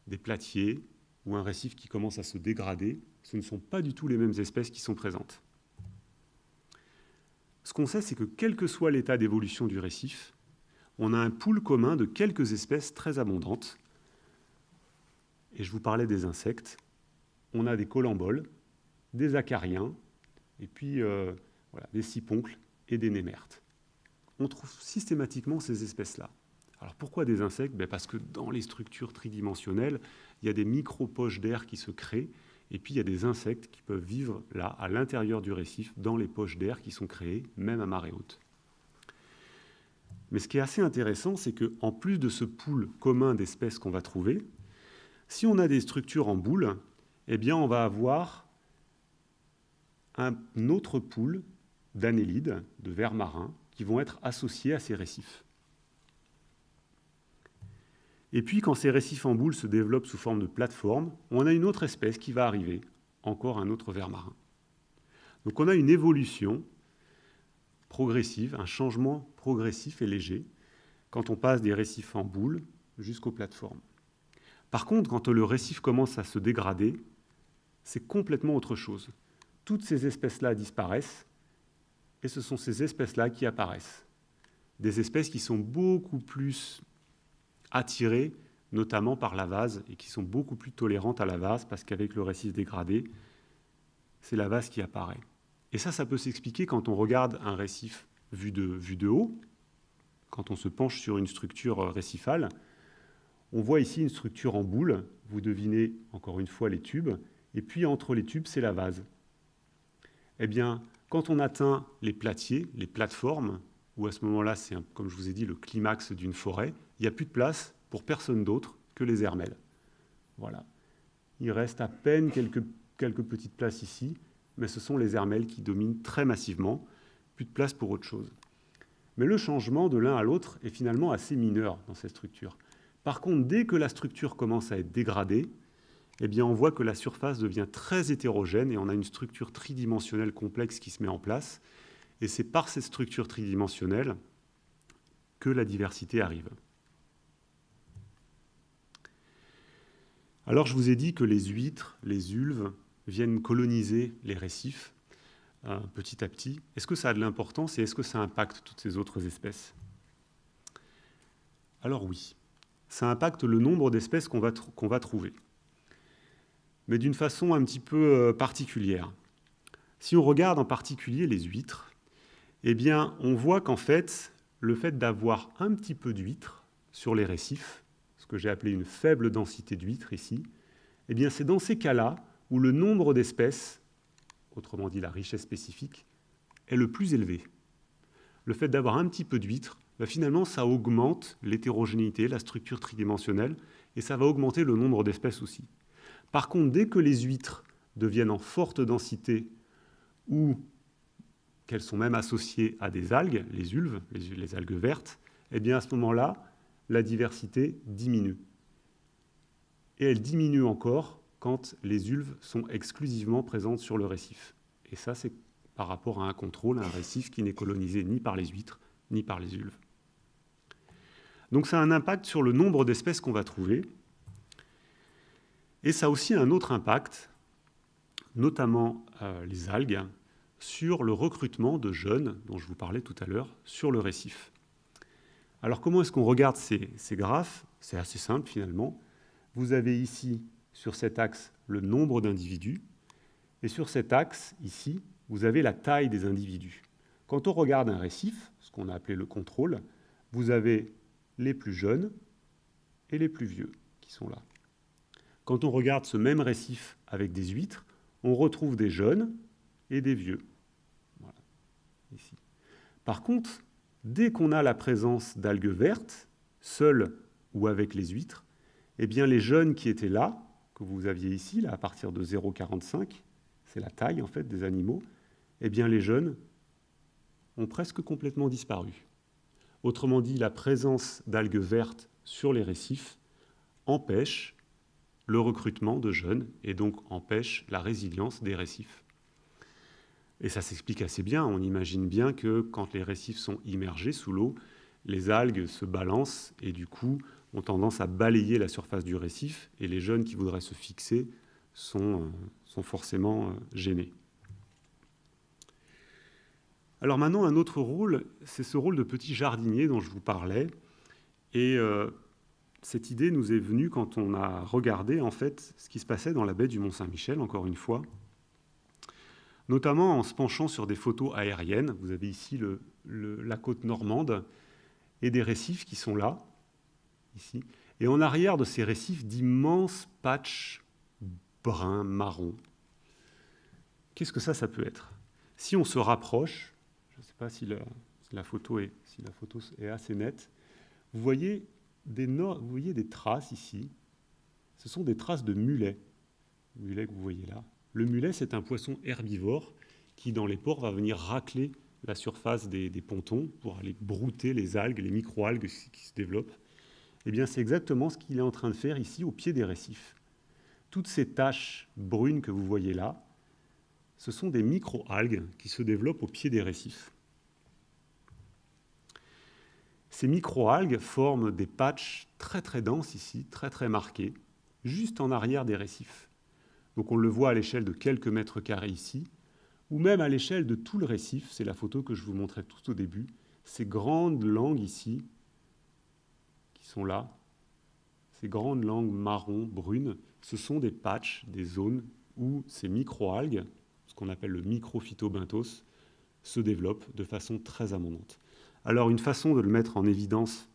des platiers, ou un récif qui commence à se dégrader, ce ne sont pas du tout les mêmes espèces qui sont présentes. Ce qu'on sait, c'est que quel que soit l'état d'évolution du récif, on a un pool commun de quelques espèces très abondantes. Et je vous parlais des insectes. On a des colamboles, des acariens, et puis euh, des siponcles et des némertes. On trouve systématiquement ces espèces-là. Alors pourquoi des insectes? Ben Parce que dans les structures tridimensionnelles, il y a des micro-poches d'air qui se créent, et puis il y a des insectes qui peuvent vivre là, à l'intérieur du récif, dans les poches d'air qui sont créées, même à marée haute. Mais ce qui est assez intéressant, c'est qu'en plus de ce pool commun d'espèces qu'on va trouver, si on a des structures en boule, eh bien on va avoir un autre pool d'annélides, de vers marins, qui vont être associés à ces récifs. Et puis, quand ces récifs en boule se développent sous forme de plateforme, on a une autre espèce qui va arriver, encore un autre ver marin. Donc on a une évolution progressive, un changement progressif et léger quand on passe des récifs en boule jusqu'aux plateformes. Par contre, quand le récif commence à se dégrader, c'est complètement autre chose. Toutes ces espèces-là disparaissent et ce sont ces espèces-là qui apparaissent. Des espèces qui sont beaucoup plus attirées, notamment par la vase, et qui sont beaucoup plus tolérantes à la vase, parce qu'avec le récif dégradé, c'est la vase qui apparaît. Et ça, ça peut s'expliquer quand on regarde un récif vu de, haut, quand on se penche sur une structure euh, récifale. On voit ici une structure en boule, vous devinez encore une fois les tubes, et puis entre les tubes, c'est la vase. Eh bien, quand on atteint les platiers, les plateformes, où à ce moment-là, c'est, comme je vous ai dit, le climax d'une forêt, il n'y a plus de place pour personne d'autre que les hermelles. Voilà. Il reste à peine quelques, petites places ici, mais ce sont les hermelles qui dominent très massivement, plus de place pour autre chose. Mais le changement de l'un à l'autre est finalement assez mineur dans cette structure. Par contre, dès que la structure commence à être dégradée, eh on voit que la surface devient très hétérogène et on a une structure tridimensionnelle complexe qui se met en place. Et c'est par cette structure tridimensionnelle que la diversité arrive. Alors, je vous ai dit que les huîtres, les ulves, viennent coloniser les récifs euh, petit à petit. Est-ce que ça a de l'importance et est-ce que ça impacte toutes ces autres espèces? Alors oui, ça impacte le nombre d'espèces qu'on va trouver mais d'une façon un petit peu euh, particulière. Si on regarde en particulier les huîtres, eh on voit qu'en fait, le fait d'avoir un petit peu d'huîtres sur les récifs, ce que j'ai appelé une faible densité d'huîtres ici, eh c'est dans ces cas-là où le nombre d'espèces, autrement dit la richesse spécifique, est le plus élevé. Le fait d'avoir un petit peu d'huîtres, bah, finalement, ça augmente l'hétérogénéité, la structure tridimensionnelle, et ça va augmenter le nombre d'espèces aussi. Par contre, dès que les huîtres deviennent en forte densité ou qu'elles sont même associées à des algues, les ulves, les, algues vertes, eh bien à ce moment-là, la diversité diminue. Et elle diminue encore quand les ulves sont exclusivement présentes sur le récif. Et ça, c'est par rapport à un contrôle, un récif qui n'est colonisé ni par les huîtres, ni par les ulves. Donc ça a un impact sur le nombre d'espèces qu'on va trouver, et ça a aussi un autre impact, notamment euh, les algues, sur le recrutement de jeunes, dont je vous parlais tout à l'heure, sur le récif. Alors comment est-ce qu'on regarde ces, ces graphes? C'est assez simple finalement. Vous avez ici, sur cet axe, le nombre d'individus, et sur cet axe, ici, vous avez la taille des individus. Quand on regarde un récif, ce qu'on a appelé le contrôle, vous avez les plus jeunes et les plus vieux qui sont là. Quand on regarde ce même récif avec des huîtres, on retrouve des jeunes et des vieux. Par contre, dès qu'on a la présence d'algues vertes, seules ou avec les huîtres, eh bien les jeunes qui étaient là, que vous aviez ici, là, à partir de 0,45, c'est la taille en fait des animaux, eh bien les jeunes ont presque complètement disparu. Autrement dit, la présence d'algues vertes sur les récifs empêche le recrutement de jeunes et donc empêche la résilience des récifs. Et ça s'explique assez bien. On imagine bien que quand les récifs sont immergés sous l'eau, les algues se balancent et du coup ont tendance à balayer la surface du récif et les jeunes qui voudraient se fixer sont, euh, forcément euh, gênés. Alors maintenant, un autre rôle, c'est ce rôle de petit jardinier dont je vous parlais. Et euh, cette idée nous est venue quand on a regardé en fait ce qui se passait dans la baie du Mont-Saint-Michel, encore une fois, notamment en se penchant sur des photos aériennes. Vous avez ici la côte normande et des récifs qui sont là, ici. Et en arrière de ces récifs, d'immenses patchs bruns, marrons. Qu'est-ce que ça, ça peut être? Si on se rapproche, je ne sais pas si la, photo est, si la photo est assez nette, vous voyez vous voyez des traces ici. Ce sont des traces de mulet. Le mulet que vous voyez là. Le mulet, c'est un poisson herbivore qui, dans les ports, va venir racler la surface des, pontons pour aller brouter les algues, les micro-algues qui se développent. Eh bien, c'est exactement ce qu'il est en train de faire ici au pied des récifs. Toutes ces taches brunes que vous voyez là ce sont des micro-algues qui se développent au pied des récifs. Ces micro-algues forment des patchs très très denses ici, très très marqués, juste en arrière des récifs. Donc on le voit à l'échelle de quelques mètres carrés ici, ou même à l'échelle de tout le récif, c'est la photo que je vous montrais tout au début, ces grandes langues ici, qui sont là, ces grandes langues marron, brunes, ce sont des patchs, des zones où ces micro-algues, ce qu'on appelle le microphytobenthos, se développent de façon très abondante. Alors une façon de le mettre en évidence,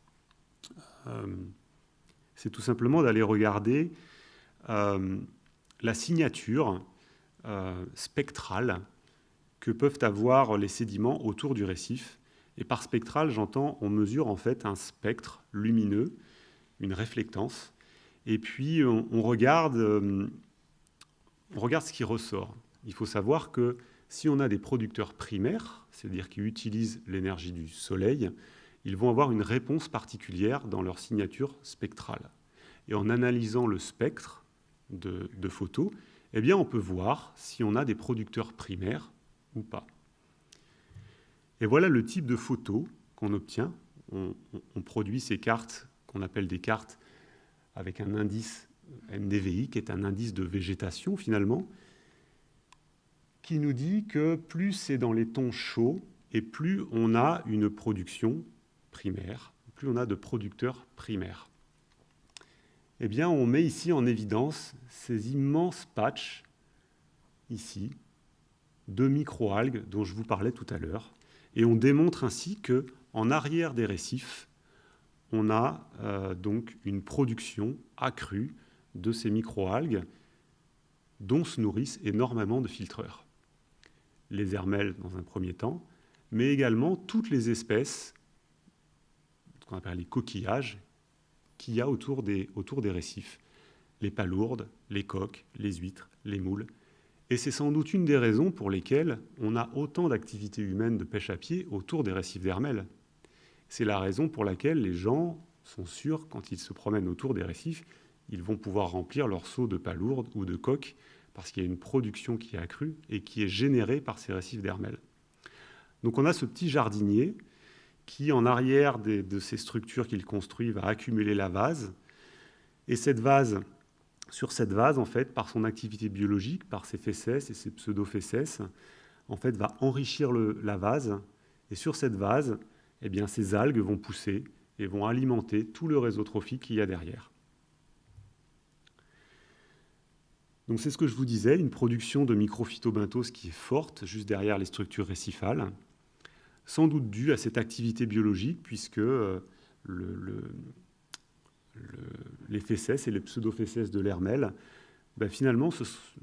euh, c'est tout simplement d'aller regarder euh, la signature euh, spectrale que peuvent avoir les sédiments autour du récif. Et par spectral, j'entends, on mesure en fait un spectre lumineux, une réflectance, et puis on, regarde, on regarde ce qui ressort. Il faut savoir que si on a des producteurs primaires, c'est-à-dire qui utilisent l'énergie du soleil, ils vont avoir une réponse particulière dans leur signature spectrale. Et en analysant le spectre de, photos, eh bien, on peut voir si on a des producteurs primaires ou pas. Et voilà le type de photo qu'on obtient. On, produit ces cartes qu'on appelle des cartes avec un indice NDVI, qui est un indice de végétation finalement, qui nous dit que plus c'est dans les tons chauds et plus on a une production primaire, plus on a de producteurs primaires. Eh bien, on met ici en évidence ces immenses patchs, ici, de microalgues dont je vous parlais tout à l'heure. Et on démontre ainsi que en arrière des récifs, on a euh, donc une production accrue de ces microalgues dont se nourrissent énormément de filtreurs. Les hermelles dans un premier temps, mais également toutes les espèces, ce qu'on appelle les coquillages, qu'il y a autour des, autour des récifs. Les palourdes, les coques, les huîtres, les moules, et c'est sans doute une des raisons pour lesquelles on a autant d'activités humaines de pêche à pied autour des récifs d'Hermel. C'est la raison pour laquelle les gens sont sûrs, quand ils se promènent autour des récifs, ils vont pouvoir remplir leur seau de palourdes ou de coques, parce qu'il y a une production qui est accrue et qui est générée par ces récifs d'Hermel. Donc on a ce petit jardinier qui, en arrière de ces structures qu'il construit, va accumuler la vase. Et cette vase, sur cette vase, en fait, par son activité biologique, par ses fesses et ses pseudo-fesses, en fait, va enrichir la vase. Et sur cette vase, eh bien, ces algues vont pousser et vont alimenter tout le réseau trophique qu'il y a derrière. Donc c'est ce que je vous disais, une production de microphytobenthos qui est forte juste derrière les structures récifales, sans doute due à cette activité biologique, puisque euh, le, les fesses et les pseudo-fesses de l'hermel, ben finalement,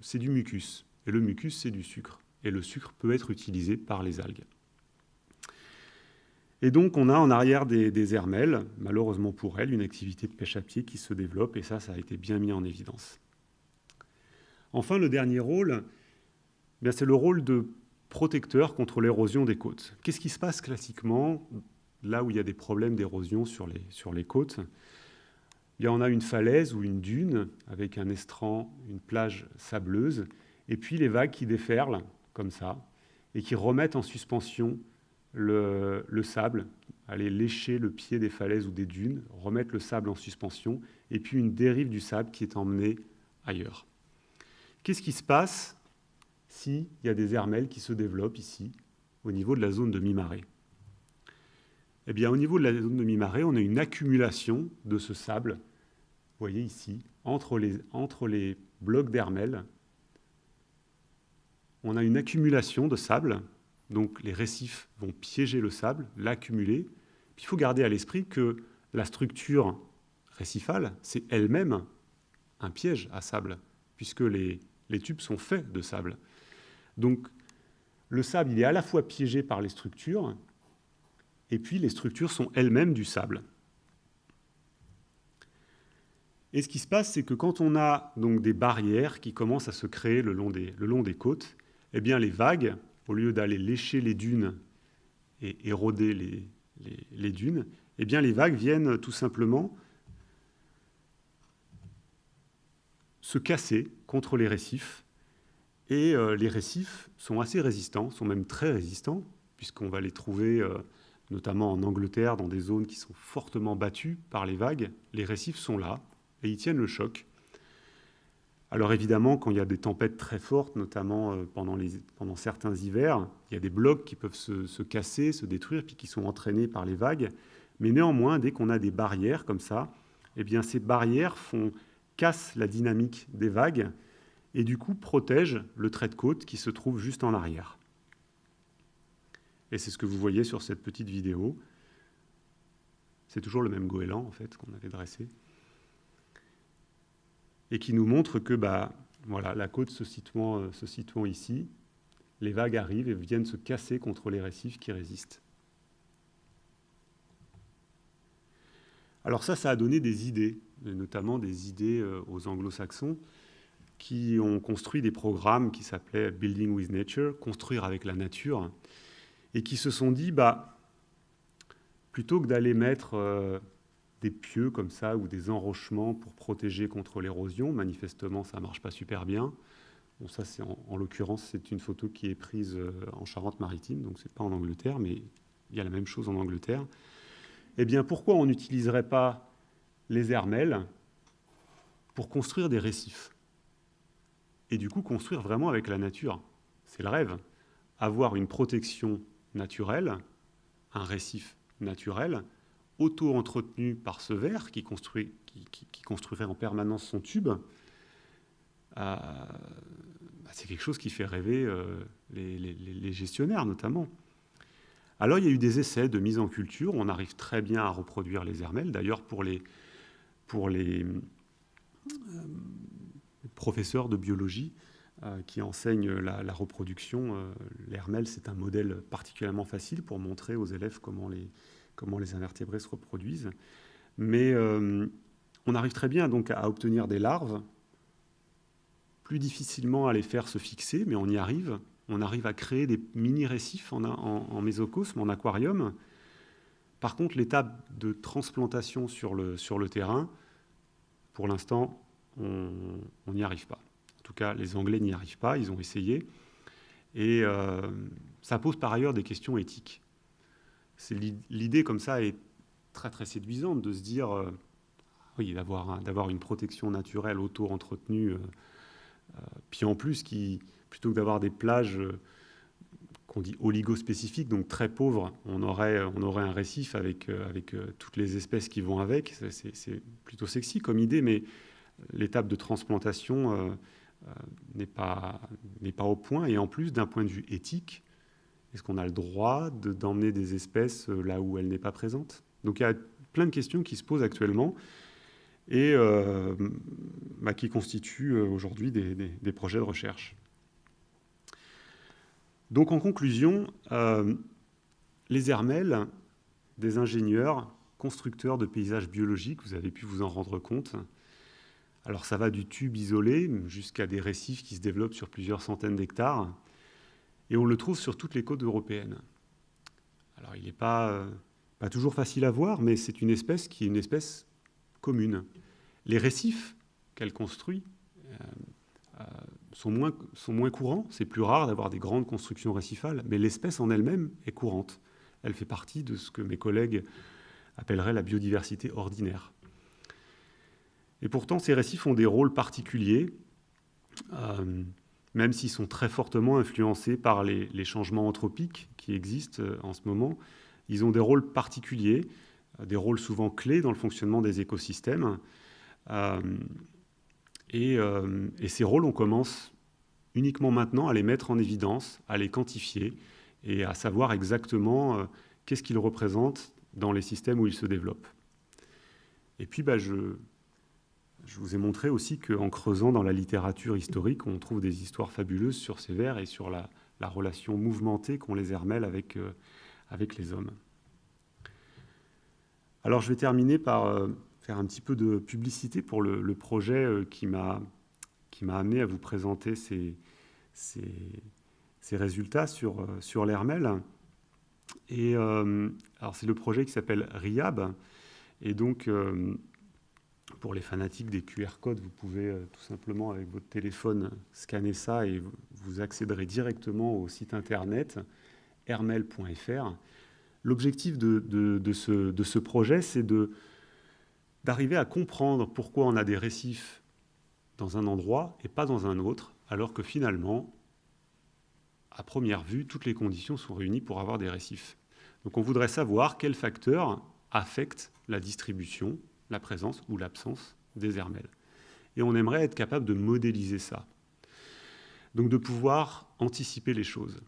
c'est du mucus. Et le mucus, c'est du sucre. Et le sucre peut être utilisé par les algues. Et donc, on a en arrière des, des hermelles, malheureusement pour elles, une activité de pêche à pied qui se développe, et ça, ça a été bien mis en évidence. Enfin, le dernier rôle, ben, c'est le rôle de protecteur contre l'érosion des côtes. Qu'est-ce qui se passe classiquement là où il y a des problèmes d'érosion sur les, sur les côtes? Il y en a une falaise ou une dune avec un estran, une plage sableuse, et puis les vagues qui déferlent comme ça et qui remettent en suspension le, sable, aller lécher le pied des falaises ou des dunes, remettre le sable en suspension, et puis une dérive du sable qui est emmenée ailleurs. Qu'est-ce qui se passe s'il y a des hermelles qui se développent ici, au niveau de la zone de mi-marée? Eh bien, au niveau de la zone de mi-marée, on a une accumulation de ce sable voyez ici, entre les, entre les blocs d'hermel, on a une accumulation de sable, donc les récifs vont piéger le sable, l'accumuler. Il faut garder à l'esprit que la structure récifale, c'est elle-même un piège à sable, puisque les, les tubes sont faits de sable. Donc le sable, il est à la fois piégé par les structures, et puis les structures sont elles-mêmes du sable. Et ce qui se passe, c'est que quand on a donc des barrières qui commencent à se créer le long des, côtes, eh bien les vagues, au lieu d'aller lécher les dunes et éroder les, les, dunes, eh bien les vagues viennent tout simplement se casser contre les récifs Et les récifs sont assez résistants, sont même très résistants, puisqu'on va les trouver notamment en Angleterre, dans des zones qui sont fortement battues par les vagues. Les récifs sont là et ils tiennent le choc. Alors évidemment, quand il y a des tempêtes très fortes, notamment euh, pendant, certains hivers, il y a des blocs qui peuvent se, casser, se détruire, puis qui sont entraînés par les vagues. Mais néanmoins, dès qu'on a des barrières comme ça, eh bien ces barrières font, cassent la dynamique des vagues et du coup protègent le trait de côte qui se trouve juste en arrière. Et c'est ce que vous voyez sur cette petite vidéo. C'est toujours le même goéland en fait qu'on avait dressé et qui nous montre que bah, voilà, la côte se situant, euh, se situant ici, les vagues arrivent et viennent se casser contre les récifs qui résistent. Alors ça, ça a donné des idées, notamment des idées euh, aux anglo-saxons qui ont construit des programmes qui s'appelaient Building with Nature, construire avec la nature, et qui se sont dit, bah, plutôt que d'aller mettre euh, des pieux comme ça ou des enrochements pour protéger contre l'érosion. Manifestement, ça ne marche pas super bien. Bon, ça, c'est en, l'occurrence, c'est une photo qui est prise euh, en Charente-Maritime, donc c'est pas en Angleterre, mais il y a la même chose en Angleterre. Eh bien, pourquoi on n'utiliserait pas les hermelles pour construire des récifs Et du coup, construire vraiment avec la nature? C'est le rêve. Avoir une protection naturelle, un récif naturel, auto-entretenu par ce verre qui, construirait en permanence son tube, euh, bah, c'est quelque chose qui fait rêver euh, les, gestionnaires notamment. Alors il y a eu des essais de mise en culture, on arrive très bien à reproduire les hermelles. D'ailleurs pour les, pour les euh, professeurs de biologie qui enseignent la, reproduction, l'hermelle c'est un modèle particulièrement facile pour montrer aux élèves comment les, comment les invertébrés se reproduisent. Mais euh, on arrive très bien donc à obtenir des larves, plus difficilement à les faire se fixer, mais on y arrive. On arrive à créer des mini-récifs en, en, mésocosme, en aquarium. Par contre, l'étape de transplantation sur le, sur le terrain, pour l'instant, on n'y arrive pas. En tout cas, les Anglais n'y arrivent pas, ils ont essayé. Et euh, ça pose par ailleurs des questions éthiques l'idée comme ça est très très séduisante de se dire, euh, oui, d'avoir une protection naturelle auto-entretenue, euh, puis en plus, qui, plutôt que d'avoir des plages qu'on dit oligospécifiques, donc très pauvres, on aurait, on aurait un récif avec, avec toutes les espèces qui vont avec. C'est plutôt sexy comme idée, mais l'étape de transplantation n'est pas, pas au point. Et en plus, d'un point de vue éthique, est-ce qu'on a le droit d'emmener des espèces euh, là où elles n'est pas présente? Donc il y a plein de questions qui se posent actuellement et euh, bah, qui constituent euh, aujourd'hui des, projets de recherche. Donc en conclusion, les hermelles des ingénieurs, constructeurs de paysages biologiques, vous avez pu vous en rendre compte. Alors ça va du tube isolé jusqu'à des récifs qui se développent sur plusieurs centaines d'hectares. Et on le trouve sur toutes les côtes européennes. Alors il n'est pas, euh, toujours facile à voir, mais c'est une espèce qui est une espèce commune. Les récifs qu'elle construit euh, euh, sont, moins, sont moins courants. C'est plus rare d'avoir des grandes constructions récifales, mais l'espèce en elle-même est courante. Elle fait partie de ce que mes collègues appelleraient la biodiversité ordinaire. Et pourtant, ces récifs ont des rôles particuliers même s'ils sont très fortement influencés par les, changements anthropiques qui existent euh, en ce moment, ils ont des rôles particuliers, euh, des rôles souvent clés dans le fonctionnement des écosystèmes. Euh, et, ces rôles, on commence uniquement maintenant à les mettre en évidence, à les quantifier et à savoir exactement qu'est-ce qu'ils représentent dans les systèmes où ils se développent. Et puis, bah, je, je vous ai montré aussi qu'en creusant dans la littérature historique, on trouve des histoires fabuleuses sur ces vers et sur la, relation mouvementée qu'ont les hermelles avec, euh, avec les hommes. Alors je vais terminer par euh, faire un petit peu de publicité pour le, projet euh, qui m'a amené à vous présenter ces, ces, résultats sur, sur l'hermelle. Et alors c'est le projet qui s'appelle RIAB. Et donc pour les fanatiques des QR codes, vous pouvez euh, tout simplement avec votre téléphone scanner ça et vous accéderez directement au site internet hermel.fr. L'objectif de, ce, de, ce, projet, c'est d'arriver à comprendre pourquoi on a des récifs dans un endroit et pas dans un autre, alors que finalement, à première vue, toutes les conditions sont réunies pour avoir des récifs. Donc on voudrait savoir quels facteurs affectent la distribution, la présence ou l'absence des hermelles. Et on aimerait être capable de modéliser ça. Donc de pouvoir anticiper les choses.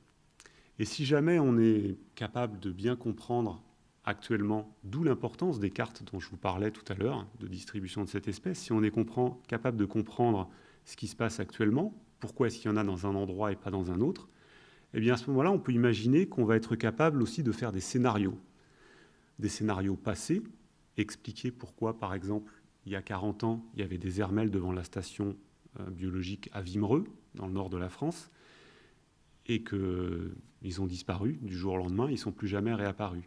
Et si jamais on est capable de bien comprendre actuellement, d'où l'importance des cartes dont je vous parlais tout à l'heure, de distribution de cette espèce, si on est capable de comprendre ce qui se passe actuellement, pourquoi est-ce qu'il y en a dans un endroit et pas dans un autre, eh bien à ce moment-là, on peut imaginer qu'on va être capable aussi de faire des scénarios. Des scénarios passés, expliquer pourquoi, par exemple, il y a 40 ans, il y avait des hermelles devant la station euh, biologique à Vimereux, dans le nord de la France, et qu'ils ont disparu du jour au lendemain, ils ne sont plus jamais réapparus.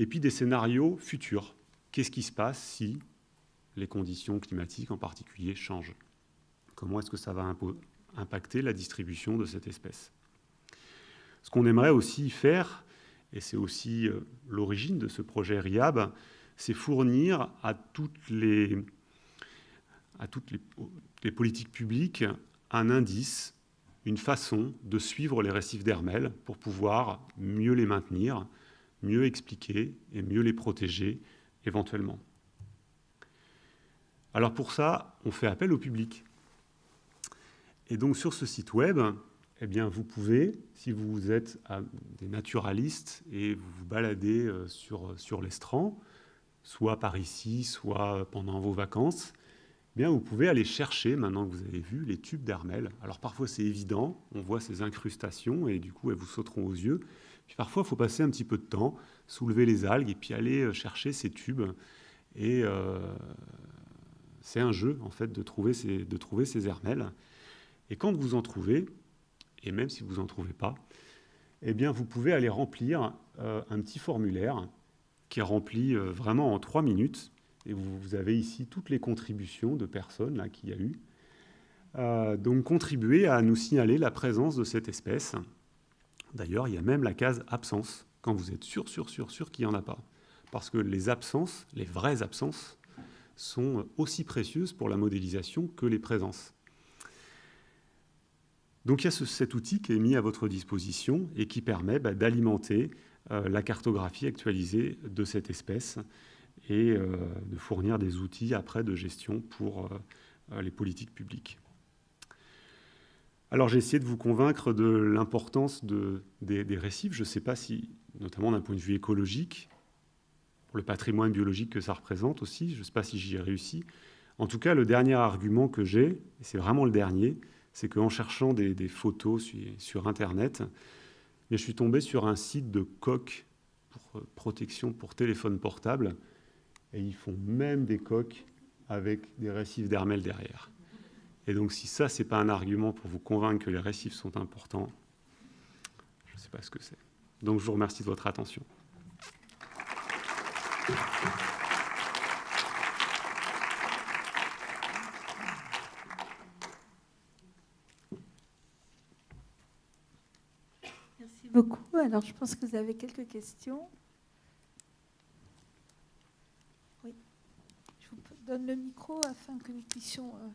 Et puis des scénarios futurs. Qu'est-ce qui se passe si les conditions climatiques en particulier changent? Comment est-ce que ça va impacter la distribution de cette espèce? Ce qu'on aimerait aussi faire, et c'est aussi euh, l'origine de ce projet RIAB, c'est fournir à toutes les, politiques publiques un indice, une façon de suivre les récifs d'Hermel pour pouvoir mieux les maintenir, mieux expliquer et mieux les protéger éventuellement. Alors pour ça, on fait appel au public. Et donc sur ce site web, eh bien, vous pouvez, si vous êtes des naturalistes et vous vous baladez euh, sur, sur l'estran, soit par ici, soit pendant vos vacances, eh bien vous pouvez aller chercher, maintenant que vous avez vu, les tubes d'Hermel. Alors parfois c'est évident, on voit ces incrustations et du coup elles vous sauteront aux yeux. Parfois il faut passer un petit peu de temps, soulever les algues et puis aller euh, chercher ces tubes. Et euh, c'est un jeu en fait de trouver ces, de hermelles. Et quand vous en trouvez, et même si vous n'en trouvez pas, eh bien vous pouvez aller remplir euh, un petit formulaire qui est rempli vraiment en trois minutes. Et vous, avez ici toutes les contributions de personnes qu'il y a eu. Donc contribuer à nous signaler la présence de cette espèce. D'ailleurs, il y a même la case absence, quand vous êtes sûr, sûr, sûr, sûr qu'il n'y en a pas. Parce que les absences, les vraies absences, sont aussi précieuses pour la modélisation que les présences. Donc il y a cet outil qui est mis à votre disposition et qui permet bah, d'alimenter euh, la cartographie actualisée de cette espèce et euh, de fournir des outils après de gestion pour euh, les politiques publiques. Alors j'ai essayé de vous convaincre de l'importance des, récifs. Je ne sais pas si, notamment d'un point de vue écologique, pour le patrimoine biologique que ça représente aussi, je ne sais pas si j'y ai réussi. En tout cas, le dernier argument que j'ai, et c'est vraiment le dernier, c'est qu'en cherchant des, photos sur, sur Internet, je suis tombé sur un site de coques pour euh, protection pour téléphone portable, et ils font même des coques avec des récifs d'hermel derrière. Et donc si ça, ce n'est pas un argument pour vous convaincre que les récifs sont importants, je ne sais pas ce que c'est. Donc je vous remercie de votre attention. beaucoup. Alors, je pense que vous avez quelques questions. Oui. Je vous donne le micro afin que nous puissions euh,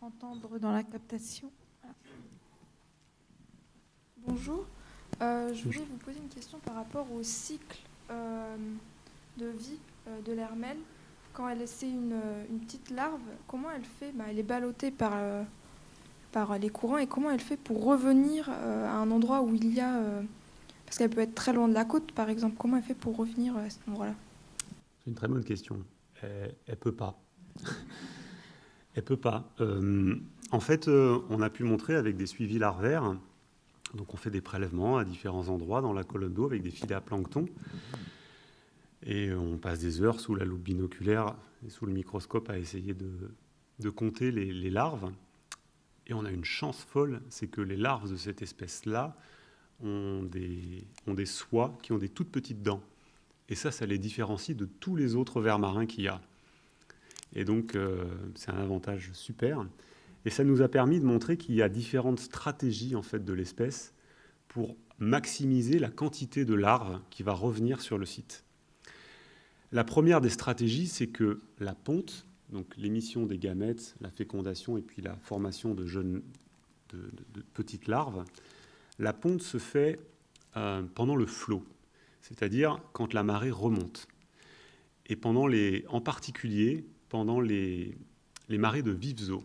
entendre dans la captation. Bonjour. Euh, je voulais vous poser une question par rapport au cycle euh, de vie de l'hermelle. Quand elle essaie une, une, petite larve, comment elle fait? Bah, Elle est ballottée par par les courants et comment elle fait pour revenir euh, à un endroit où il y a... Euh, parce qu'elle peut être très loin de la côte, par exemple. Comment elle fait pour revenir à cet endroit-là? C'est une très bonne question. Elle, ne peut pas. *laughs* elle peut pas. Euh, en fait, on a pu montrer avec des suivis larvaires, donc on fait des prélèvements à différents endroits dans la colonne d'eau avec des filets à plancton. Et on passe des heures sous la loupe binoculaire et sous le microscope à essayer de, de compter les, les larves. Et on a une chance folle, c'est que les larves de cette espèce-là ont des, ont des soies qui ont des toutes petites dents. Et ça, ça les différencie de tous les autres vers marins qu'il y a. Et donc, c'est un avantage super. Et ça nous a permis de montrer qu'il y a différentes stratégies en fait, de l'espèce pour maximiser la quantité de larves qui va revenir sur le site. La première des stratégies, c'est que la ponte, donc l'émission des gamètes, la fécondation et puis la formation de jeunes, de, petites larves, la ponte se fait euh, pendant le flot, c'est-à-dire quand la marée remonte. Et pendant les, en particulier pendant les, marées de vives eaux.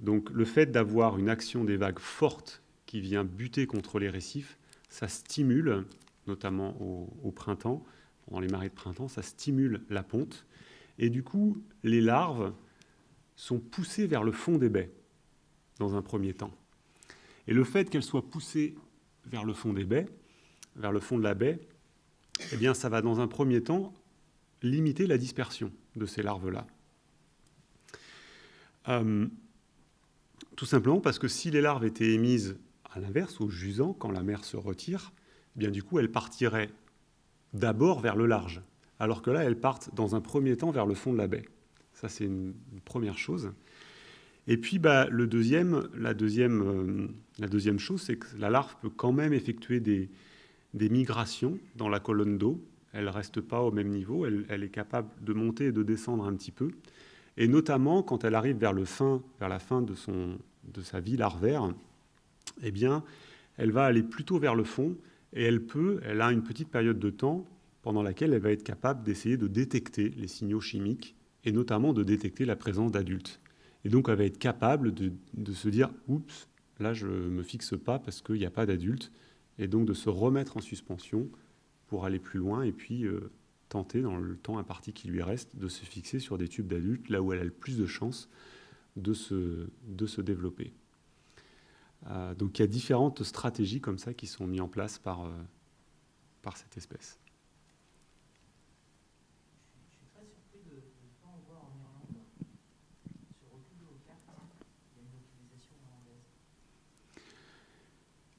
Donc le fait d'avoir une action des vagues forte qui vient buter contre les récifs, ça stimule, notamment au, printemps, pendant les marées de printemps, ça stimule la ponte. Et du coup, les larves sont poussées vers le fond des baies, dans un premier temps. Et le fait qu'elles soient poussées vers le fond des baies, vers le fond de la baie, eh bien, ça va dans un premier temps limiter la dispersion de ces larves-là. Euh, tout simplement parce que si les larves étaient émises à l'inverse, au jusant, quand la mer se retire, eh bien du coup, elles partiraient d'abord vers le large, alors que là, elles partent dans un premier temps vers le fond de la baie. Ça, c'est une, première chose. Et puis, bah, le deuxième, la, deuxième, euh, la deuxième chose, c'est que la larve peut quand même effectuer des, migrations dans la colonne d'eau. Elle ne reste pas au même niveau, elle, est capable de monter et de descendre un petit peu. Et notamment, quand elle arrive vers, le fin, vers la fin de, son, de sa vie larvaire, eh bien, elle va aller plutôt vers le fond et elle peut, elle a une petite période de temps pendant laquelle elle va être capable d'essayer de détecter les signaux chimiques et notamment de détecter la présence d'adultes. Et donc, elle va être capable de, se dire Oups, là, je ne me fixe pas parce qu'il n'y a pas d'adultes. Et donc, de se remettre en suspension pour aller plus loin et puis euh, tenter, dans le temps imparti qui lui reste, de se fixer sur des tubes d'adultes, là où elle a le plus de chances de se, de se développer. Euh, donc il y a différentes stratégies comme ça qui sont mises en place par, euh, par cette espèce.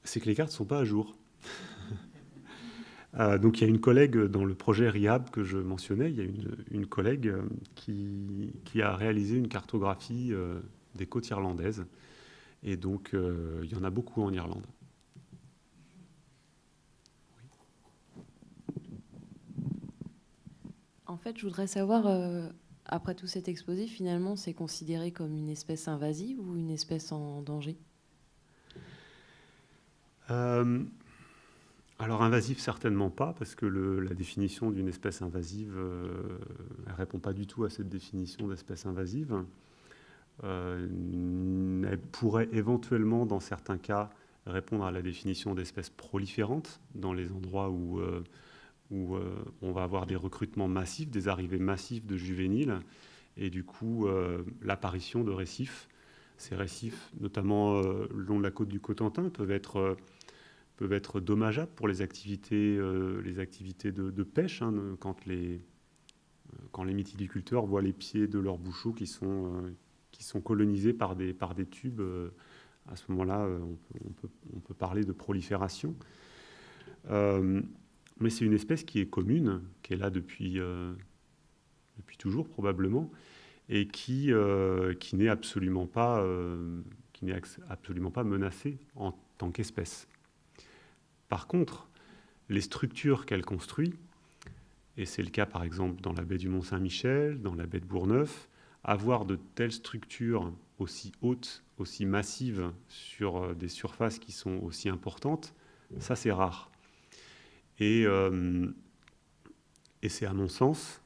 C'est que les cartes ne sont pas à jour. Euh, donc il y a une collègue dans le projet RIAB que je mentionnais, il y a une, collègue euh, qui, a réalisé une cartographie euh, des côtes irlandaises. Et donc il y en a beaucoup en Irlande. En fait, je voudrais savoir, après tout cet exposé, finalement, c'est considéré comme une espèce invasive ou une espèce en danger? Alors invasif, certainement pas, parce que la définition d'une espèce invasive ne euh, répond pas du tout à cette définition d'espèce invasive. Euh, elle pourrait éventuellement, dans certains cas, répondre à la définition d'espèce proliférante, dans les endroits où, euh, où on va avoir des recrutements massifs, des arrivées massives de juvéniles, et du coup l'apparition de récifs. Ces récifs, notamment le long de la côte du Cotentin, peuvent être peuvent être dommageables pour les activités, euh, les activités de, pêche, hein, quand, les, euh, quand les mytiliculteurs voient les pieds de leurs bouchots qui sont, euh, qui sont colonisés par des, par des tubes. à ce moment-là, on, peut, on, peut, parler de prolifération. mais c'est une espèce qui est commune, qui est là depuis, depuis toujours probablement, et qui, qui n'est absolument pas, qui n'est absolument pas menacée en tant qu'espèce. Par contre, les structures qu'elle construit, et c'est le cas par exemple dans la baie du Mont-Saint-Michel, dans la baie de Bourgneuf, avoir de telles structures aussi hautes, aussi massives sur euh, des surfaces qui sont aussi importantes, ça c'est rare. Et, euh, et c'est à mon sens,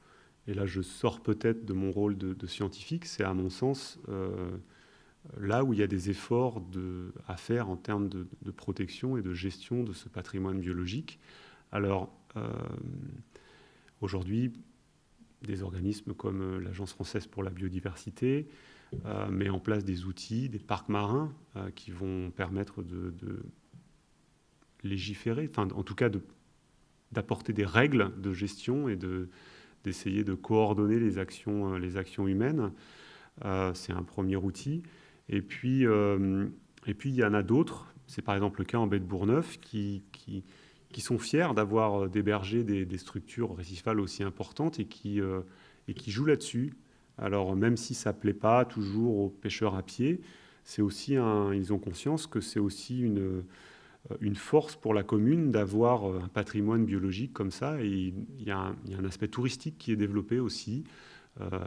et là je sors peut-être de mon rôle de, scientifique, c'est à mon sens euh, là où il y a des efforts à faire en termes de, protection et de gestion de ce patrimoine biologique. Alors, euh, aujourd'hui, des organismes comme euh, l'Agence française pour la biodiversité euh, met en place des outils, des parcs marins qui vont permettre de, légiférer, enfin en tout cas d'apporter des règles de gestion et d'essayer de, coordonner les actions, les actions humaines. C'est un premier outil. Et puis, euh, et puis il y en a d'autres. C'est par exemple le cas en baie de Bourgneuf qui, qui, sont fiers d'avoir euh, d'héberger des, structures récifales aussi importantes et qui, euh, et qui jouent là-dessus Alors même si ça ne plaît pas toujours aux pêcheurs à pied, c'est aussi un, ils ont conscience que c'est aussi une, une force pour la commune d'avoir un patrimoine biologique comme ça. Et il y, a un, aspect touristique qui est développé aussi,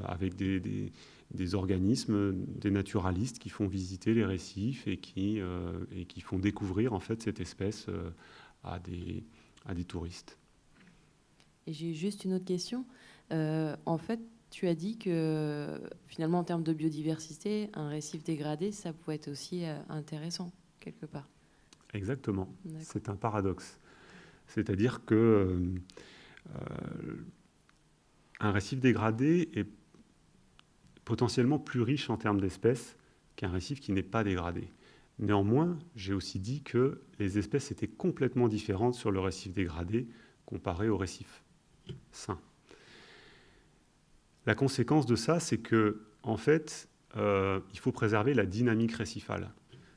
avec des, des, organismes, des naturalistes qui font visiter les récifs et qui, euh, et qui font découvrir en fait cette espèce euh, à, des, à des touristes. Et j'ai juste une autre question. Euh, en fait, tu as dit que finalement, en termes de biodiversité, un récif dégradé, ça pouvait être aussi intéressant, quelque part. Exactement. C'est un paradoxe. C'est-à-dire que euh, un récif dégradé est potentiellement plus riche en termes d'espèces qu'un récif qui n'est pas dégradé. Néanmoins, j'ai aussi dit que les espèces étaient complètement différentes sur le récif dégradé comparé au récif sain. La conséquence de ça, c'est que, en fait, euh, il faut préserver la dynamique récifale.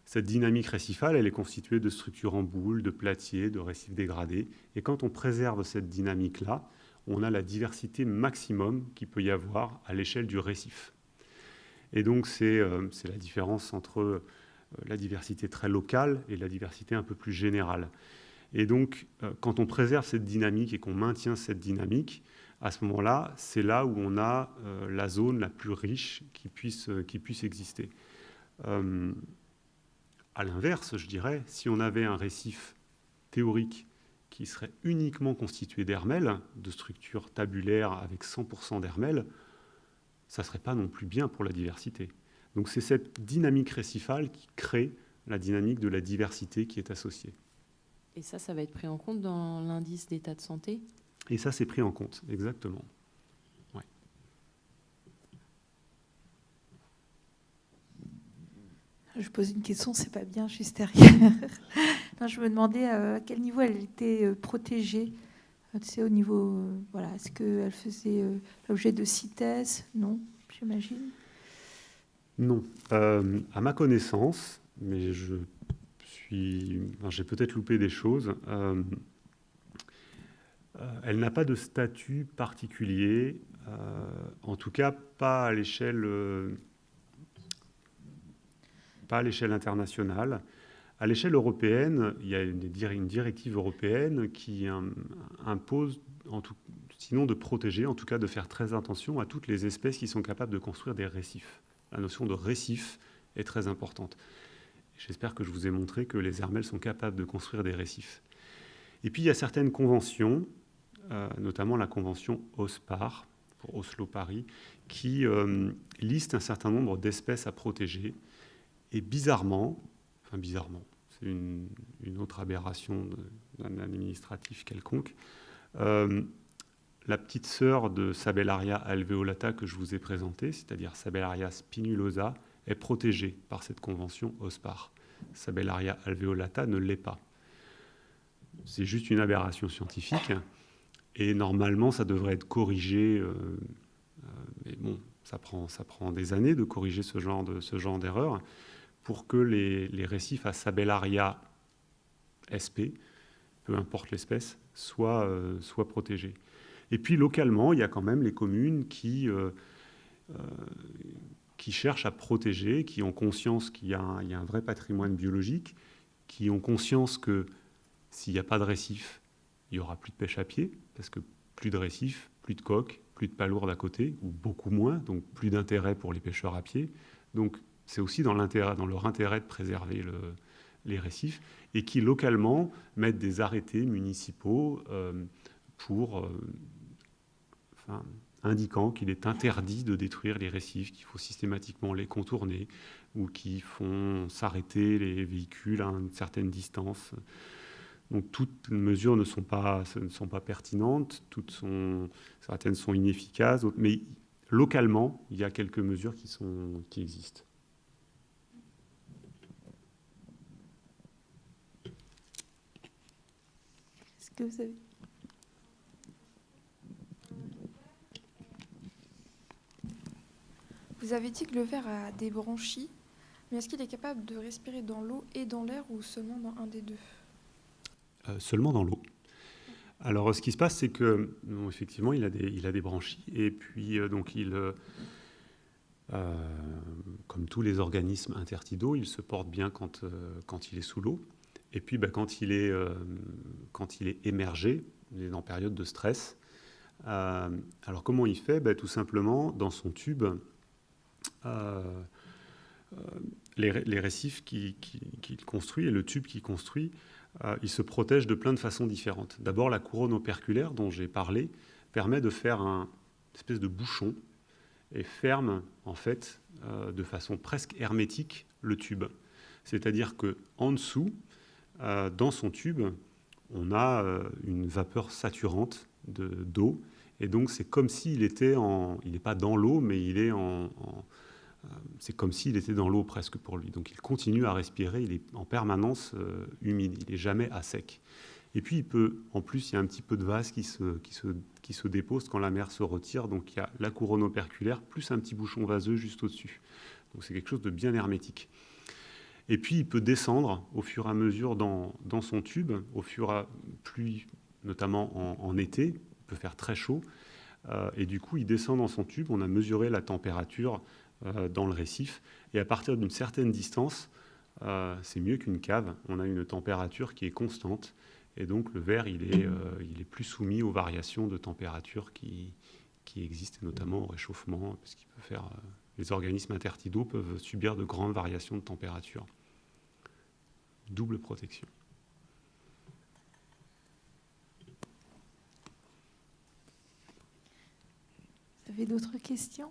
Cette dynamique récifale, elle est constituée de structures en boule, de platiers, de récifs dégradés. Et quand on préserve cette dynamique-là, on a la diversité maximum qu'il peut y avoir à l'échelle du récif. Et donc, c'est euh, la différence entre euh, la diversité très locale et la diversité un peu plus générale. Et donc, euh, quand on préserve cette dynamique et qu'on maintient cette dynamique, à ce moment-là, c'est là où on a la zone la plus riche qui puisse, qui puisse exister. Euh, à l'inverse, je dirais, si on avait un récif théorique qui serait uniquement constitué d'hermelles, de structures tabulaires avec 100% d'hermelles, ça ne serait pas non plus bien pour la diversité. Donc c'est cette dynamique récifale qui crée la dynamique de la diversité qui est associée. Et ça, ça va être pris en compte dans l'indice d'état de santé? Et ça, c'est pris en compte, exactement. Ouais. Je pose une question, c'est pas bien juste derrière. *laughs* non, je me demandais euh, à quel niveau elle était euh, protégée? Au niveau, euh, voilà, est-ce qu'elle faisait euh, l'objet de CITES Non, j'imagine. Non. Euh, à ma connaissance, mais je suis, j'ai peut-être loupé des choses. elle n'a pas de statut particulier, en tout cas pas à l'échelle, pas à l'échelle internationale. À l'échelle européenne, il y a une, dir- une directive européenne qui im- impose, sinon de protéger, en tout cas de faire très attention à toutes les espèces qui sont capables de construire des récifs. La notion de récif est très importante. J'espère que je vous ai montré que les hermelles sont capables de construire des récifs. Et puis il y a certaines conventions, euh, notamment la convention OSPAR, pour Oslo-Paris, qui euh, liste un certain nombre d'espèces à protéger. Et bizarrement, enfin bizarrement, c'est une, autre aberration d'un administratif quelconque, euh, la petite sœur de Sabellaria alveolata que je vous ai présentée, c'est-à-dire Sabellaria spinulosa, est protégée par cette convention OSPAR. Sabellaria alveolata ne l'est pas. C'est juste une aberration scientifique. Et normalement, ça devrait être corrigé. euh, euh, mais bon, ça prend, des années de corriger ce genre d'erreur pour que les, les récifs à Sabellaria sp, peu importe l'espèce, soient, euh, soient protégés. Et puis localement, il y a quand même les communes qui, euh, euh, qui cherchent à protéger, qui ont conscience qu'il y, y a un vrai patrimoine biologique, qui ont conscience que s'il n'y a pas de récif, il n'y aura plus de pêche à pied, parce que plus de récifs, plus de coques, plus de palourdes à côté, ou beaucoup moins, donc plus d'intérêt pour les pêcheurs à pied. Donc c'est aussi dans, leur intérêt de préserver le- les récifs, et qui localement mettent des arrêtés municipaux euh, pour, euh, indiquant qu'il est interdit de détruire les récifs, qu'il faut systématiquement les contourner, ou qui font s'arrêter les véhicules à une certaine distance. Donc toutes les mesures ne sont pas, pertinentes, certaines sont inefficaces, mais localement, il y a quelques mesures qui existent. Que vous avez Vous avez dit que le ver a des branchies, mais est-ce qu'il est capable de respirer dans l'eau et dans l'air ou seulement dans un des deux? Euh, seulement dans l'eau. Alors, ce qui se passe, c'est que, non, effectivement, il a des, il a des branchies, et puis, euh, donc, il, euh, comme tous les organismes intertidaux, il se porte bien quand, quand il est sous l'eau. Et puis bah, quand, il est, quand il est émergé, il est en période de stress. alors comment il fait? Bah, Tout simplement, dans son tube, les, récifs qu'il construit et le tube qu'il construit, euh, il se protège de plein de façons différentes. D'abord, la couronne operculaire dont j'ai parlé permet de faire un espèce de bouchon et ferme en fait euh, de façon presque hermétique le tube. C'est-à-dire que en dessous, euh, dans son tube, on a une vapeur saturante d'eau et donc c'est comme s'il était en, il n'est pas dans l'eau, mais il est en euh, c'est comme s'il était dans l'eau presque pour lui. Donc il continue à respirer, il est en permanence euh, humide, il n'est jamais à sec. Et puis il peut, en plus, il y a un petit peu de vase qui se, qui se, qui se dépose quand la mer se retire. Donc il y a la couronne operculaire plus un petit bouchon vaseux juste au-dessus. Donc c'est quelque chose de bien hermétique. Et puis il peut descendre au fur et à mesure dans, son tube, au fur et à plus, notamment en, été, il peut faire très chaud. Euh, et du coup, il descend dans son tube. On a mesuré la température euh, dans le récif. Et à partir d'une certaine distance, euh, c'est mieux qu'une cave. On a une température qui est constante. Et donc le verre, il est, il est plus soumis aux variations de température qui, qui existent, notamment au réchauffement, parce qu'il peut faire, les organismes intertidaux peuvent subir de grandes variations de température. Double protection. Vous avez d'autres questions?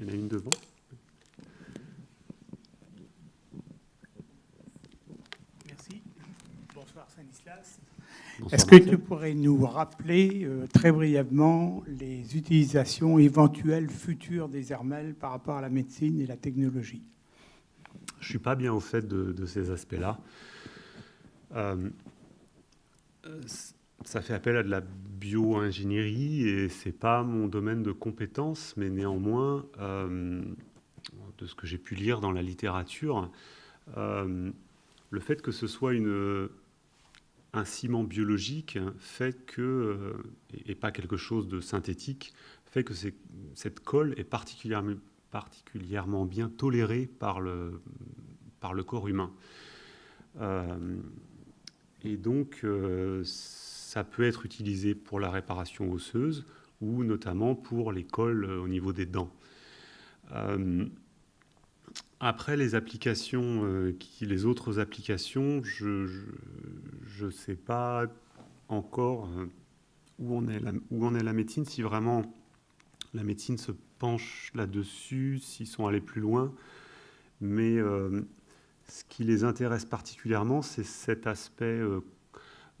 Il y en a une devant. Merci. Bonsoir Stanislas. Est-ce que tu pourrais nous rappeler euh, très brièvement les utilisations éventuelles futures des hermels par rapport à la médecine et la technologie? Je ne suis pas bien au fait de, ces aspects-là. Euh, ça fait appel à de la bio-ingénierie et c'est pas mon domaine de compétence, mais néanmoins, euh, de ce que j'ai pu lire dans la littérature, euh, le fait que ce soit une, un ciment biologique fait que, et pas quelque chose de synthétique, fait que cette colle est particulièrement, particulièrement bien tolérée par le, corps humain. et donc, ça peut être utilisé pour la réparation osseuse ou notamment pour les cols euh, au niveau des dents. Euh, après les applications, euh, qui, les autres applications, je ne sais pas encore où, on est où on est la médecine, si vraiment la médecine se penche là-dessus, s'ils sont allés plus loin. Mais ce qui les intéresse particulièrement, c'est cet aspect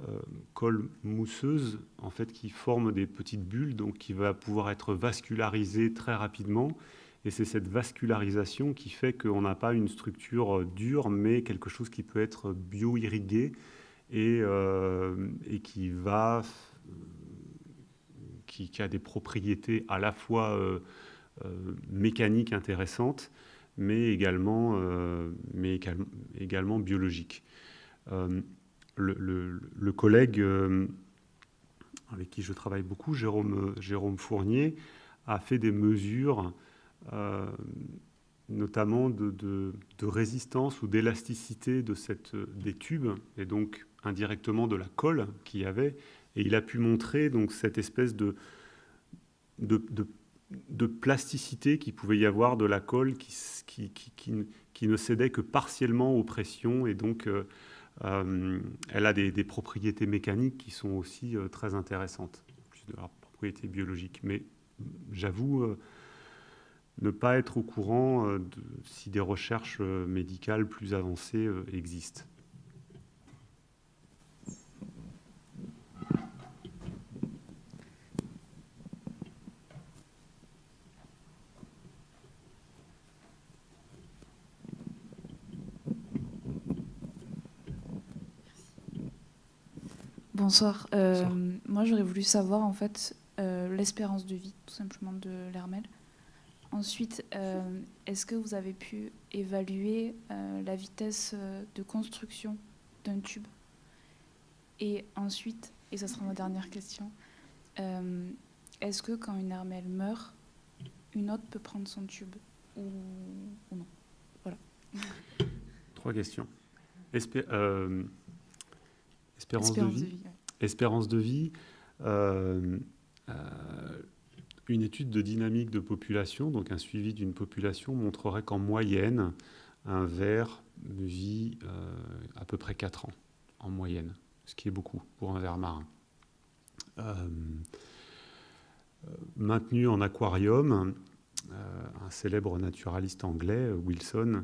euh, colle mousseuse en fait qui forme des petites bulles donc qui va pouvoir être vascularisée très rapidement et c'est cette vascularisation qui fait qu'on n'a pas une structure euh, dure mais quelque chose qui peut être bio-irrigué euh, et, qui va qui, a des propriétés à la fois mécaniques intéressantes mais également, mais également biologiques le, collègue euh, avec qui je travaille beaucoup, Jérôme, Jérôme Fournier, a fait des mesures, euh, notamment de, résistance ou d'élasticité de cette, des tubes, et donc indirectement de la colle qu'il y avait. Et il a pu montrer donc, cette espèce de, plasticité qu'il pouvait y avoir de la colle qui, ne cédait que partiellement aux pressions et donc euh, euh, elle a des, propriétés mécaniques qui sont aussi euh, très intéressantes, plus de leurs propriétés biologiques. Mais j'avoue ne pas être au courant de, si des recherches médicales plus avancées existent. Bonsoir. Euh, moi, j'aurais voulu savoir en fait euh, l'espérance de vie, tout simplement, de l'Hermel. Ensuite, euh, est-ce que vous avez pu évaluer la vitesse de construction d'un tube? Et ensuite, et ça sera ma dernière question, est-ce que quand une Hermel meurt, une autre peut prendre son tube ou, non? Voilà. Trois questions. Euh, espérance, de vie. Espérance de vie. Euh, une étude de dynamique de population, donc un suivi d'une population, montrerait qu'en moyenne, un ver vit à peu près 4 ans, en moyenne, ce qui est beaucoup pour un ver marin. maintenu en aquarium, euh, un célèbre naturaliste anglais, Wilson, euh,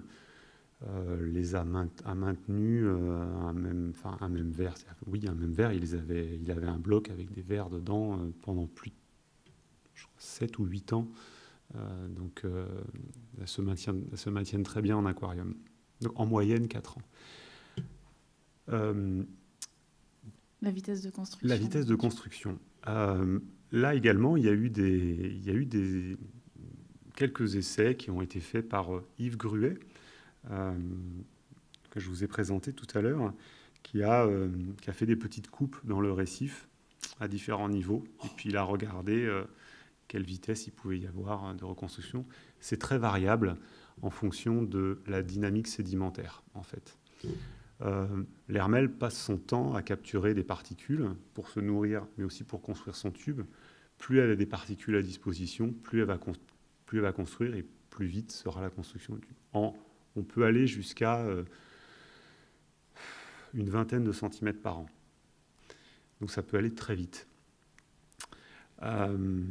les a, maintenus euh, un, même, un même verre. Oui, un même verre, il, avait, il avait un bloc avec des verres dedans pendant plus de 7 ou 8 ans. donc, elles se, maintiennent, se, maintiennent, très bien en aquarium. Donc, en moyenne, 4 ans. la vitesse de construction. La vitesse de construction. là également, il y a eu des, il y a eu des, quelques essais qui ont été faits par euh, Yves Gruet, euh, que je vous ai présenté tout à l'heure, qui, a, euh, qui a fait des petites coupes dans le récif à différents niveaux, et puis il a regardé quelle vitesse il pouvait y avoir de reconstruction. C'est très variable en fonction de la dynamique sédimentaire, en fait. L'hermel passe son temps à capturer des particules pour se nourrir, mais aussi pour construire son tube. Plus elle a des particules à disposition, plus elle va construire et plus vite sera la construction. En, on peut aller jusqu'à euh, une vingtaine de centimètres par an. Donc ça peut aller très vite. Euh,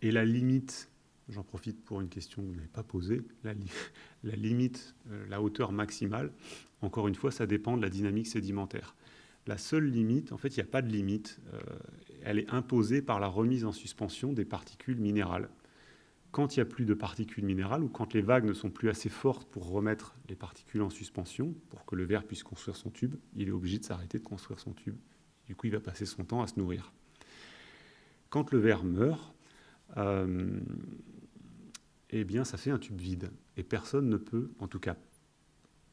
et la limite, j'en profite pour une question que vous n'avez pas posée, la, *laughs* limite, euh, la hauteur maximale, encore une fois, ça dépend de la dynamique sédimentaire. La seule limite, en fait, il n'y a pas de limite, elle est imposée par la remise en suspension des particules minérales quand il n'y a plus de particules minérales ou quand les vagues ne sont plus assez fortes pour remettre les particules en suspension, pour que le verre puisse construire son tube, il est obligé de s'arrêter de construire son tube. Du coup, il va passer son temps à se nourrir. Quand le verre meurt, euh, eh bien, ça fait un tube vide. Et personne ne peut, en tout cas,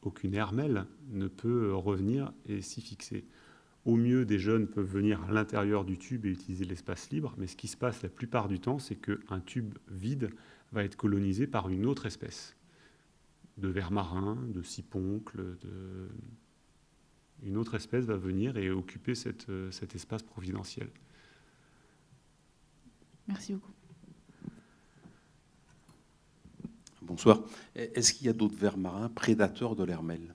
aucune hermelle ne peut revenir et s'y fixer. Au mieux, des jeunes peuvent venir à l'intérieur du tube et utiliser l'espace libre, mais ce qui se passe la plupart du temps, c'est qu'un tube vide va être colonisé par une autre espèce, de vers marin, de siponcle, de... une autre espèce va venir et occuper cette, cet espace providentiel. Merci beaucoup. Bonsoir. Est-ce qu'il y a d'autres vers marins prédateurs de l'hermelle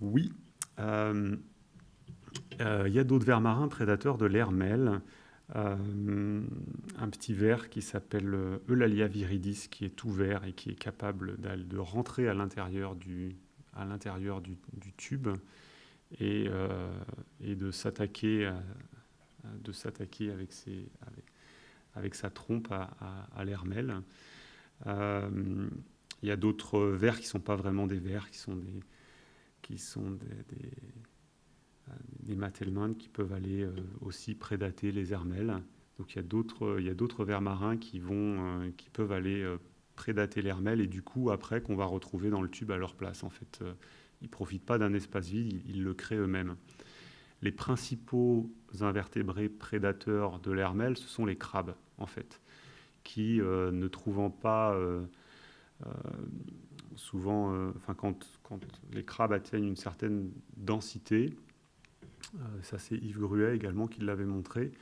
Oui. Euh, euh, il y a d'autres vers marins prédateurs de l'hermel. Euh, un petit ver qui s'appelle euh, Eulalia viridis, qui est tout vert et qui est capable de rentrer à l'intérieur du, tube et, de s'attaquer avec, sa trompe à, à, l'hermel. Il y a d'autres vers qui ne sont pas vraiment des vers, qui sont des matelmans qui peuvent aller euh, aussi prédater les hermelles. Donc il y a d'autres, vers marins qui, euh, peuvent aller euh, prédater l'hermelle et du coup après qu'on va retrouver dans le tube à leur place. En fait, ils ne profitent pas d'un espace vide, ils, le créent eux-mêmes. Les principaux invertébrés prédateurs de l'hermelle, ce sont les crabes, en fait, qui, ne trouvant pas souvent, enfin, quand, les crabes atteignent une certaine densité, euh, ça c'est Yves Gruet également qui l'avait montré,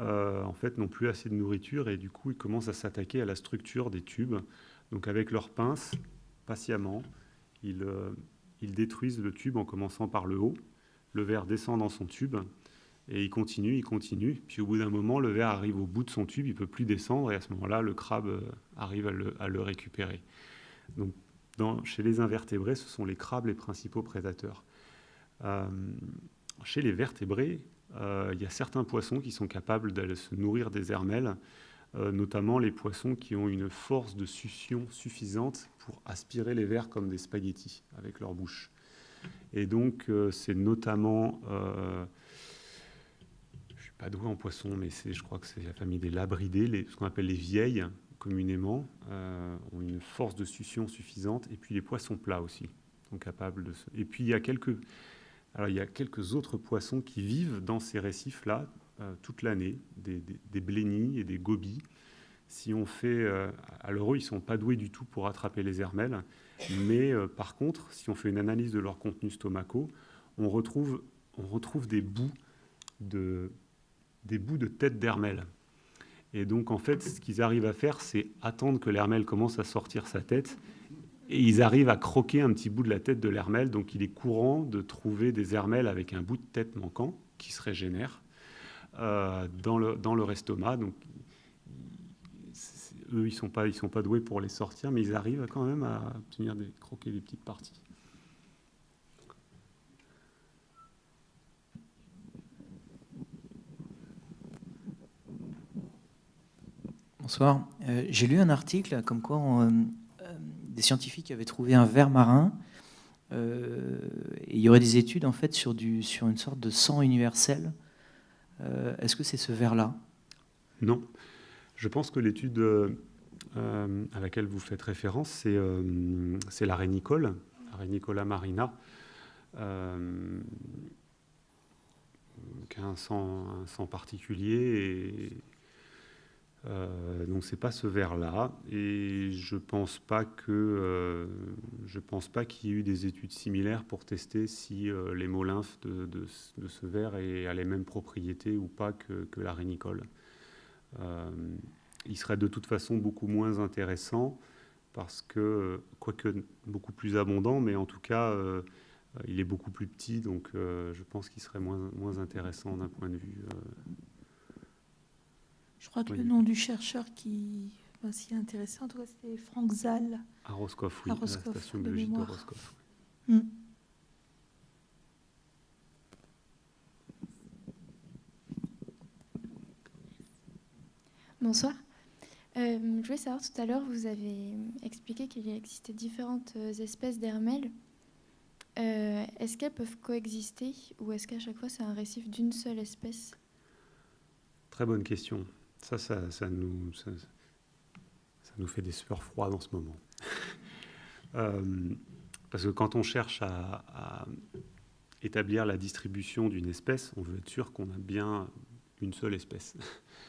euh, en fait n'ont plus assez de nourriture et du coup ils commencent à s'attaquer à la structure des tubes. Donc avec leurs pinces, patiemment, ils, euh, ils, détruisent le tube en commençant par le haut. Le verre descend dans son tube et il continue, il continue. Puis au bout d'un moment, le verre arrive au bout de son tube, il ne peut plus descendre et à ce moment-là, le crabe arrive à le, récupérer. Donc chez les invertébrés, ce sont les crabes les principaux prédateurs. Chez les vertébrés, euh, il y a certains poissons qui sont capables d'aller se nourrir des hermelles, euh, notamment les poissons qui ont une force de succion suffisante pour aspirer les vers comme des spaghettis avec leur bouche. Et donc, euh, c'est notamment, je ne suis pas doué en poissons, mais je crois que c'est la famille des labridés, ce qu'on appelle les vieilles communément, ont une force de succion suffisante, et puis les poissons plats aussi sont capables de. Et puis il y a quelques alors, il y a quelques autres poissons qui vivent dans ces récifs-là euh, toute l'année, des, des, et des gobies si on fait, à l'heure ils ne sont pas doués du tout pour attraper les hermelles, mais par contre, si on fait une analyse de leur contenu stomacaux, on retrouve, on retrouve des bouts de, des bouts de tête d'hermelle. Et donc, en fait, ce qu'ils arrivent à faire, c'est attendre que l'hermelle commence à sortir sa tête. Et ils arrivent à croquer un petit bout de la tête de l'hermelle. Donc, il est courant de trouver des hermelles avec un bout de tête manquant qui se régénère euh, dans, le, dans leur estomac. Donc, eux, ils ne sont, pas, sont pas doués pour les sortir, mais ils arrivent quand même à obtenir des, croquer des petites parties. Bonsoir. Euh, j'ai lu un article comme quoi euh, des scientifiques avaient trouvé un ver marin. et il y aurait des études en fait sur, du, sur une sorte de sang universel. Est-ce que c'est ce ver-là? Non. Je pense que l'étude à laquelle vous faites référence, c'est la rénicole, la marina, qui a un sang, un sang particulier et euh, donc c'est pas ce verre-là, et je pense pas que euh, je pense pas qu'il y ait eu des études similaires pour tester si euh, l'hémolymphe de, de, de, ce verre a les mêmes propriétés ou pas que, la rénicole. il serait de toute façon beaucoup moins intéressant parce que, quoique beaucoup plus abondant, mais en tout cas il est beaucoup plus petit, donc je pense qu'il serait moins, moins intéressant d'un point de vue je crois que le nom du chercheur qui va s'y intéresser, en tout cas, c'était Frank Zal. À Roscoff, oui, à, la station biologique de, Roscoff. Hmm. Bonsoir. Euh, je voulais savoir, tout à l'heure, vous avez expliqué qu'il existait différentes euh, espèces d'hermelles. Euh, est-ce qu'elles peuvent coexister ou est-ce qu'à chaque fois c'est un récif d'une seule espèce? Très bonne question. Ça, ça, nous, fait des sueurs froides en ce moment. *laughs* Euh, parce que quand on cherche à, établir la distribution d'une espèce, on veut être sûr qu'on a bien une seule espèce.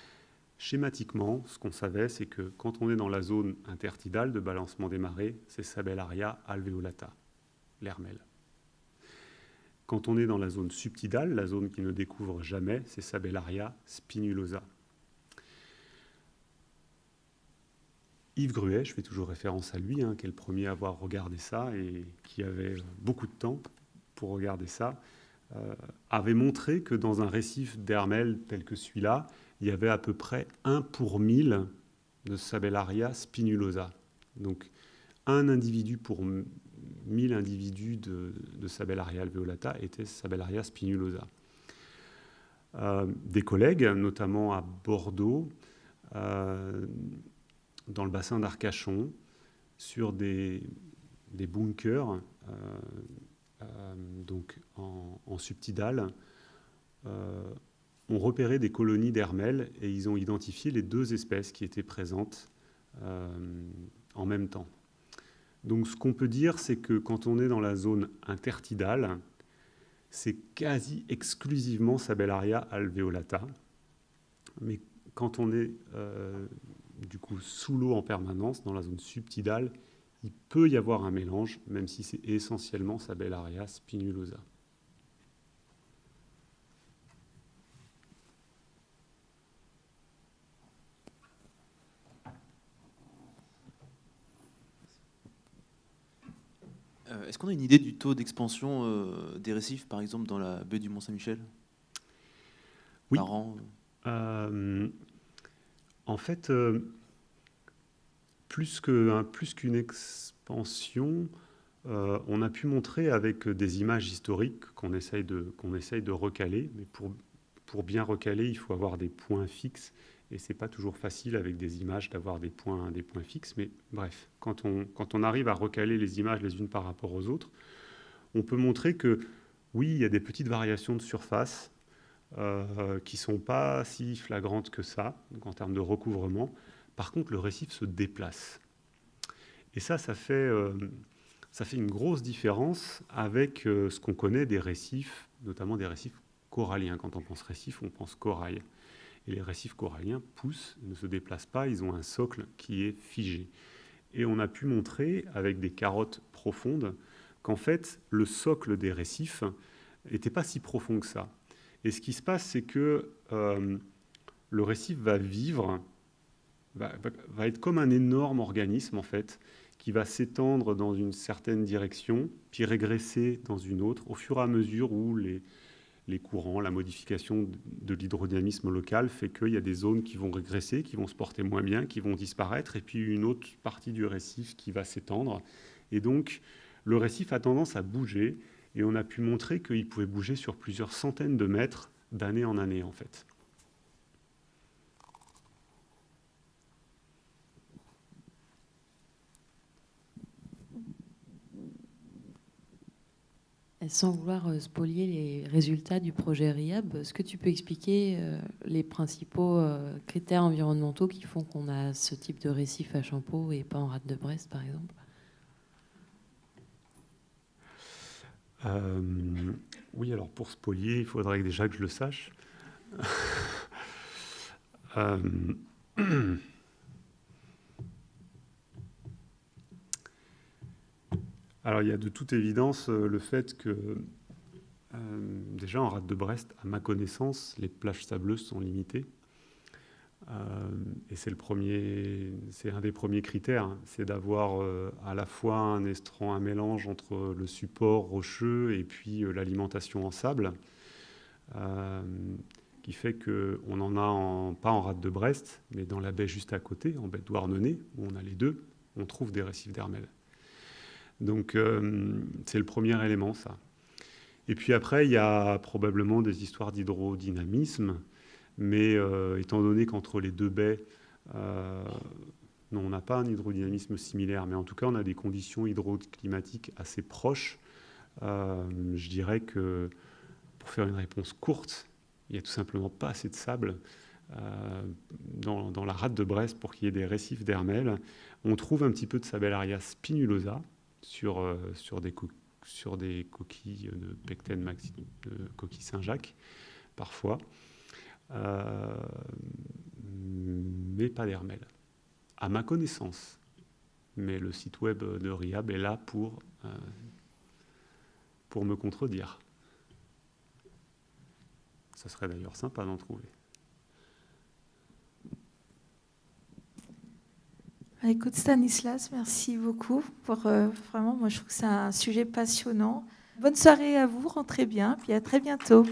*laughs* Schématiquement, ce qu'on savait, c'est que quand on est dans la zone intertidale de balancement des marées, c'est Sabellaria alveolata, l'hermelle. Quand on est dans la zone subtidale, la zone qui ne découvre jamais, c'est Sabellaria spinulosa. Yves Gruet, je fais toujours référence à lui, hein, qui est le premier à avoir regardé ça et qui avait beaucoup de temps pour regarder ça, euh, avait montré que dans un récif d'Hermel tel que celui-là, il y avait à peu près 1 pour 1000 de Sabellaria spinulosa. Donc un individu pour 1000 individus de, Sabellaria alveolata était Sabellaria spinulosa. Euh, des collègues, notamment à Bordeaux, euh, dans le bassin d'Arcachon, sur des, bunkers, euh, euh, donc en, subtidal, euh, ont repéré des colonies d'hermelles et ils ont identifié les deux espèces qui étaient présentes en même temps. Donc ce qu'on peut dire, c'est que quand on est dans la zone intertidale, c'est quasi exclusivement Sabellaria alveolata. Mais quand on est du coup sous l'eau en permanence, dans la zone subtidale, il peut y avoir un mélange, même si c'est essentiellement Sabellaria spinulosa. Euh, est-ce qu'on a une idée du taux d'expansion euh, des récifs, par exemple, dans la baie du Mont-Saint-Michel? Oui. Euh, en fait, euh, plus qu'une expansion, euh, on a pu montrer avec des images historiques qu'on essaye, de, recaler, mais pour, bien recaler, il faut avoir des points fixes, et c'est pas toujours facile avec des images d'avoir des points, fixes, mais bref, quand on arrive à recaler les images les unes par rapport aux autres, on peut montrer que oui, il y a des petites variations de surface, euh, qui ne sont pas si flagrantes que ça, en termes de recouvrement. Par contre, le récif se déplace. Et ça, ça fait, euh, ça fait une grosse différence avec euh, ce qu'on connaît des récifs, notamment des récifs coralliens. Quand on pense récif, on pense corail. Et les récifs coralliens poussent, ne se déplacent pas, ils ont un socle qui est figé. Et on a pu montrer avec des carottes profondes qu'en fait, le socle des récifs n'était pas si profond que ça. Et ce qui se passe, c'est que euh, le récif va vivre, va, être comme un énorme organisme, en fait, qui va s'étendre dans une certaine direction, puis régresser dans une autre, au fur et à mesure où les courants, la modification de l'hydrodynamisme local fait qu'il y a des zones qui vont régresser, qui vont se porter moins bien, qui vont disparaître, et puis une autre partie du récif qui va s'étendre. Et donc, le récif a tendance à bouger, et on a pu montrer qu'il pouvait bouger sur plusieurs centaines de mètres d'année en année, en fait. Sans vouloir euh, spolier les résultats du projet RIAB, est-ce que tu peux expliquer euh, les principaux euh, critères environnementaux qui font qu'on a ce type de récif à Champeau et pas en rade de Brest, par exemple? Oui, alors pour spolier, il faudrait déjà que je le sache. *laughs* Alors il y a de toute évidence euh, le fait que euh, déjà en rade de Brest, à ma connaissance, les plages sableuses sont limitées. Euh, et c'est le premier, c'est un des premiers critères, hein. c'est d'avoir à la fois un mélange entre le support rocheux et puis l'alimentation en sable, qui fait qu'on en a pas en rade de Brest, mais dans la baie juste à côté, en baie de Douarnenez, où on a les deux, on trouve des récifs d'hermel. Donc euh, c'est le premier élément, ça. Et puis après, il y a probablement des histoires d'hydrodynamisme, mais euh, étant donné qu'entre les deux baies, euh, on n'a pas un hydrodynamisme similaire, mais en tout cas, on a des conditions hydroclimatiques assez proches. je dirais que pour faire une réponse courte, il n'y a tout simplement pas assez de sable dans, la rade de Brest pour qu'il y ait des récifs d'hermel. On trouve un petit peu de Sabellaria spinulosa, sur, euh, des, sur des coquilles de Pecten maxi, de coquilles Saint-Jacques, parfois, euh, mais pas d'hermel, à ma connaissance. Mais le site web de RIAB est là pour, euh, pour me contredire. Ça serait d'ailleurs sympa d'en trouver. Écoute Stanislas, merci beaucoup pour euh, vraiment, moi je trouve que c'est un sujet passionnant. Bonne soirée à vous, rentrez bien, puis à très bientôt.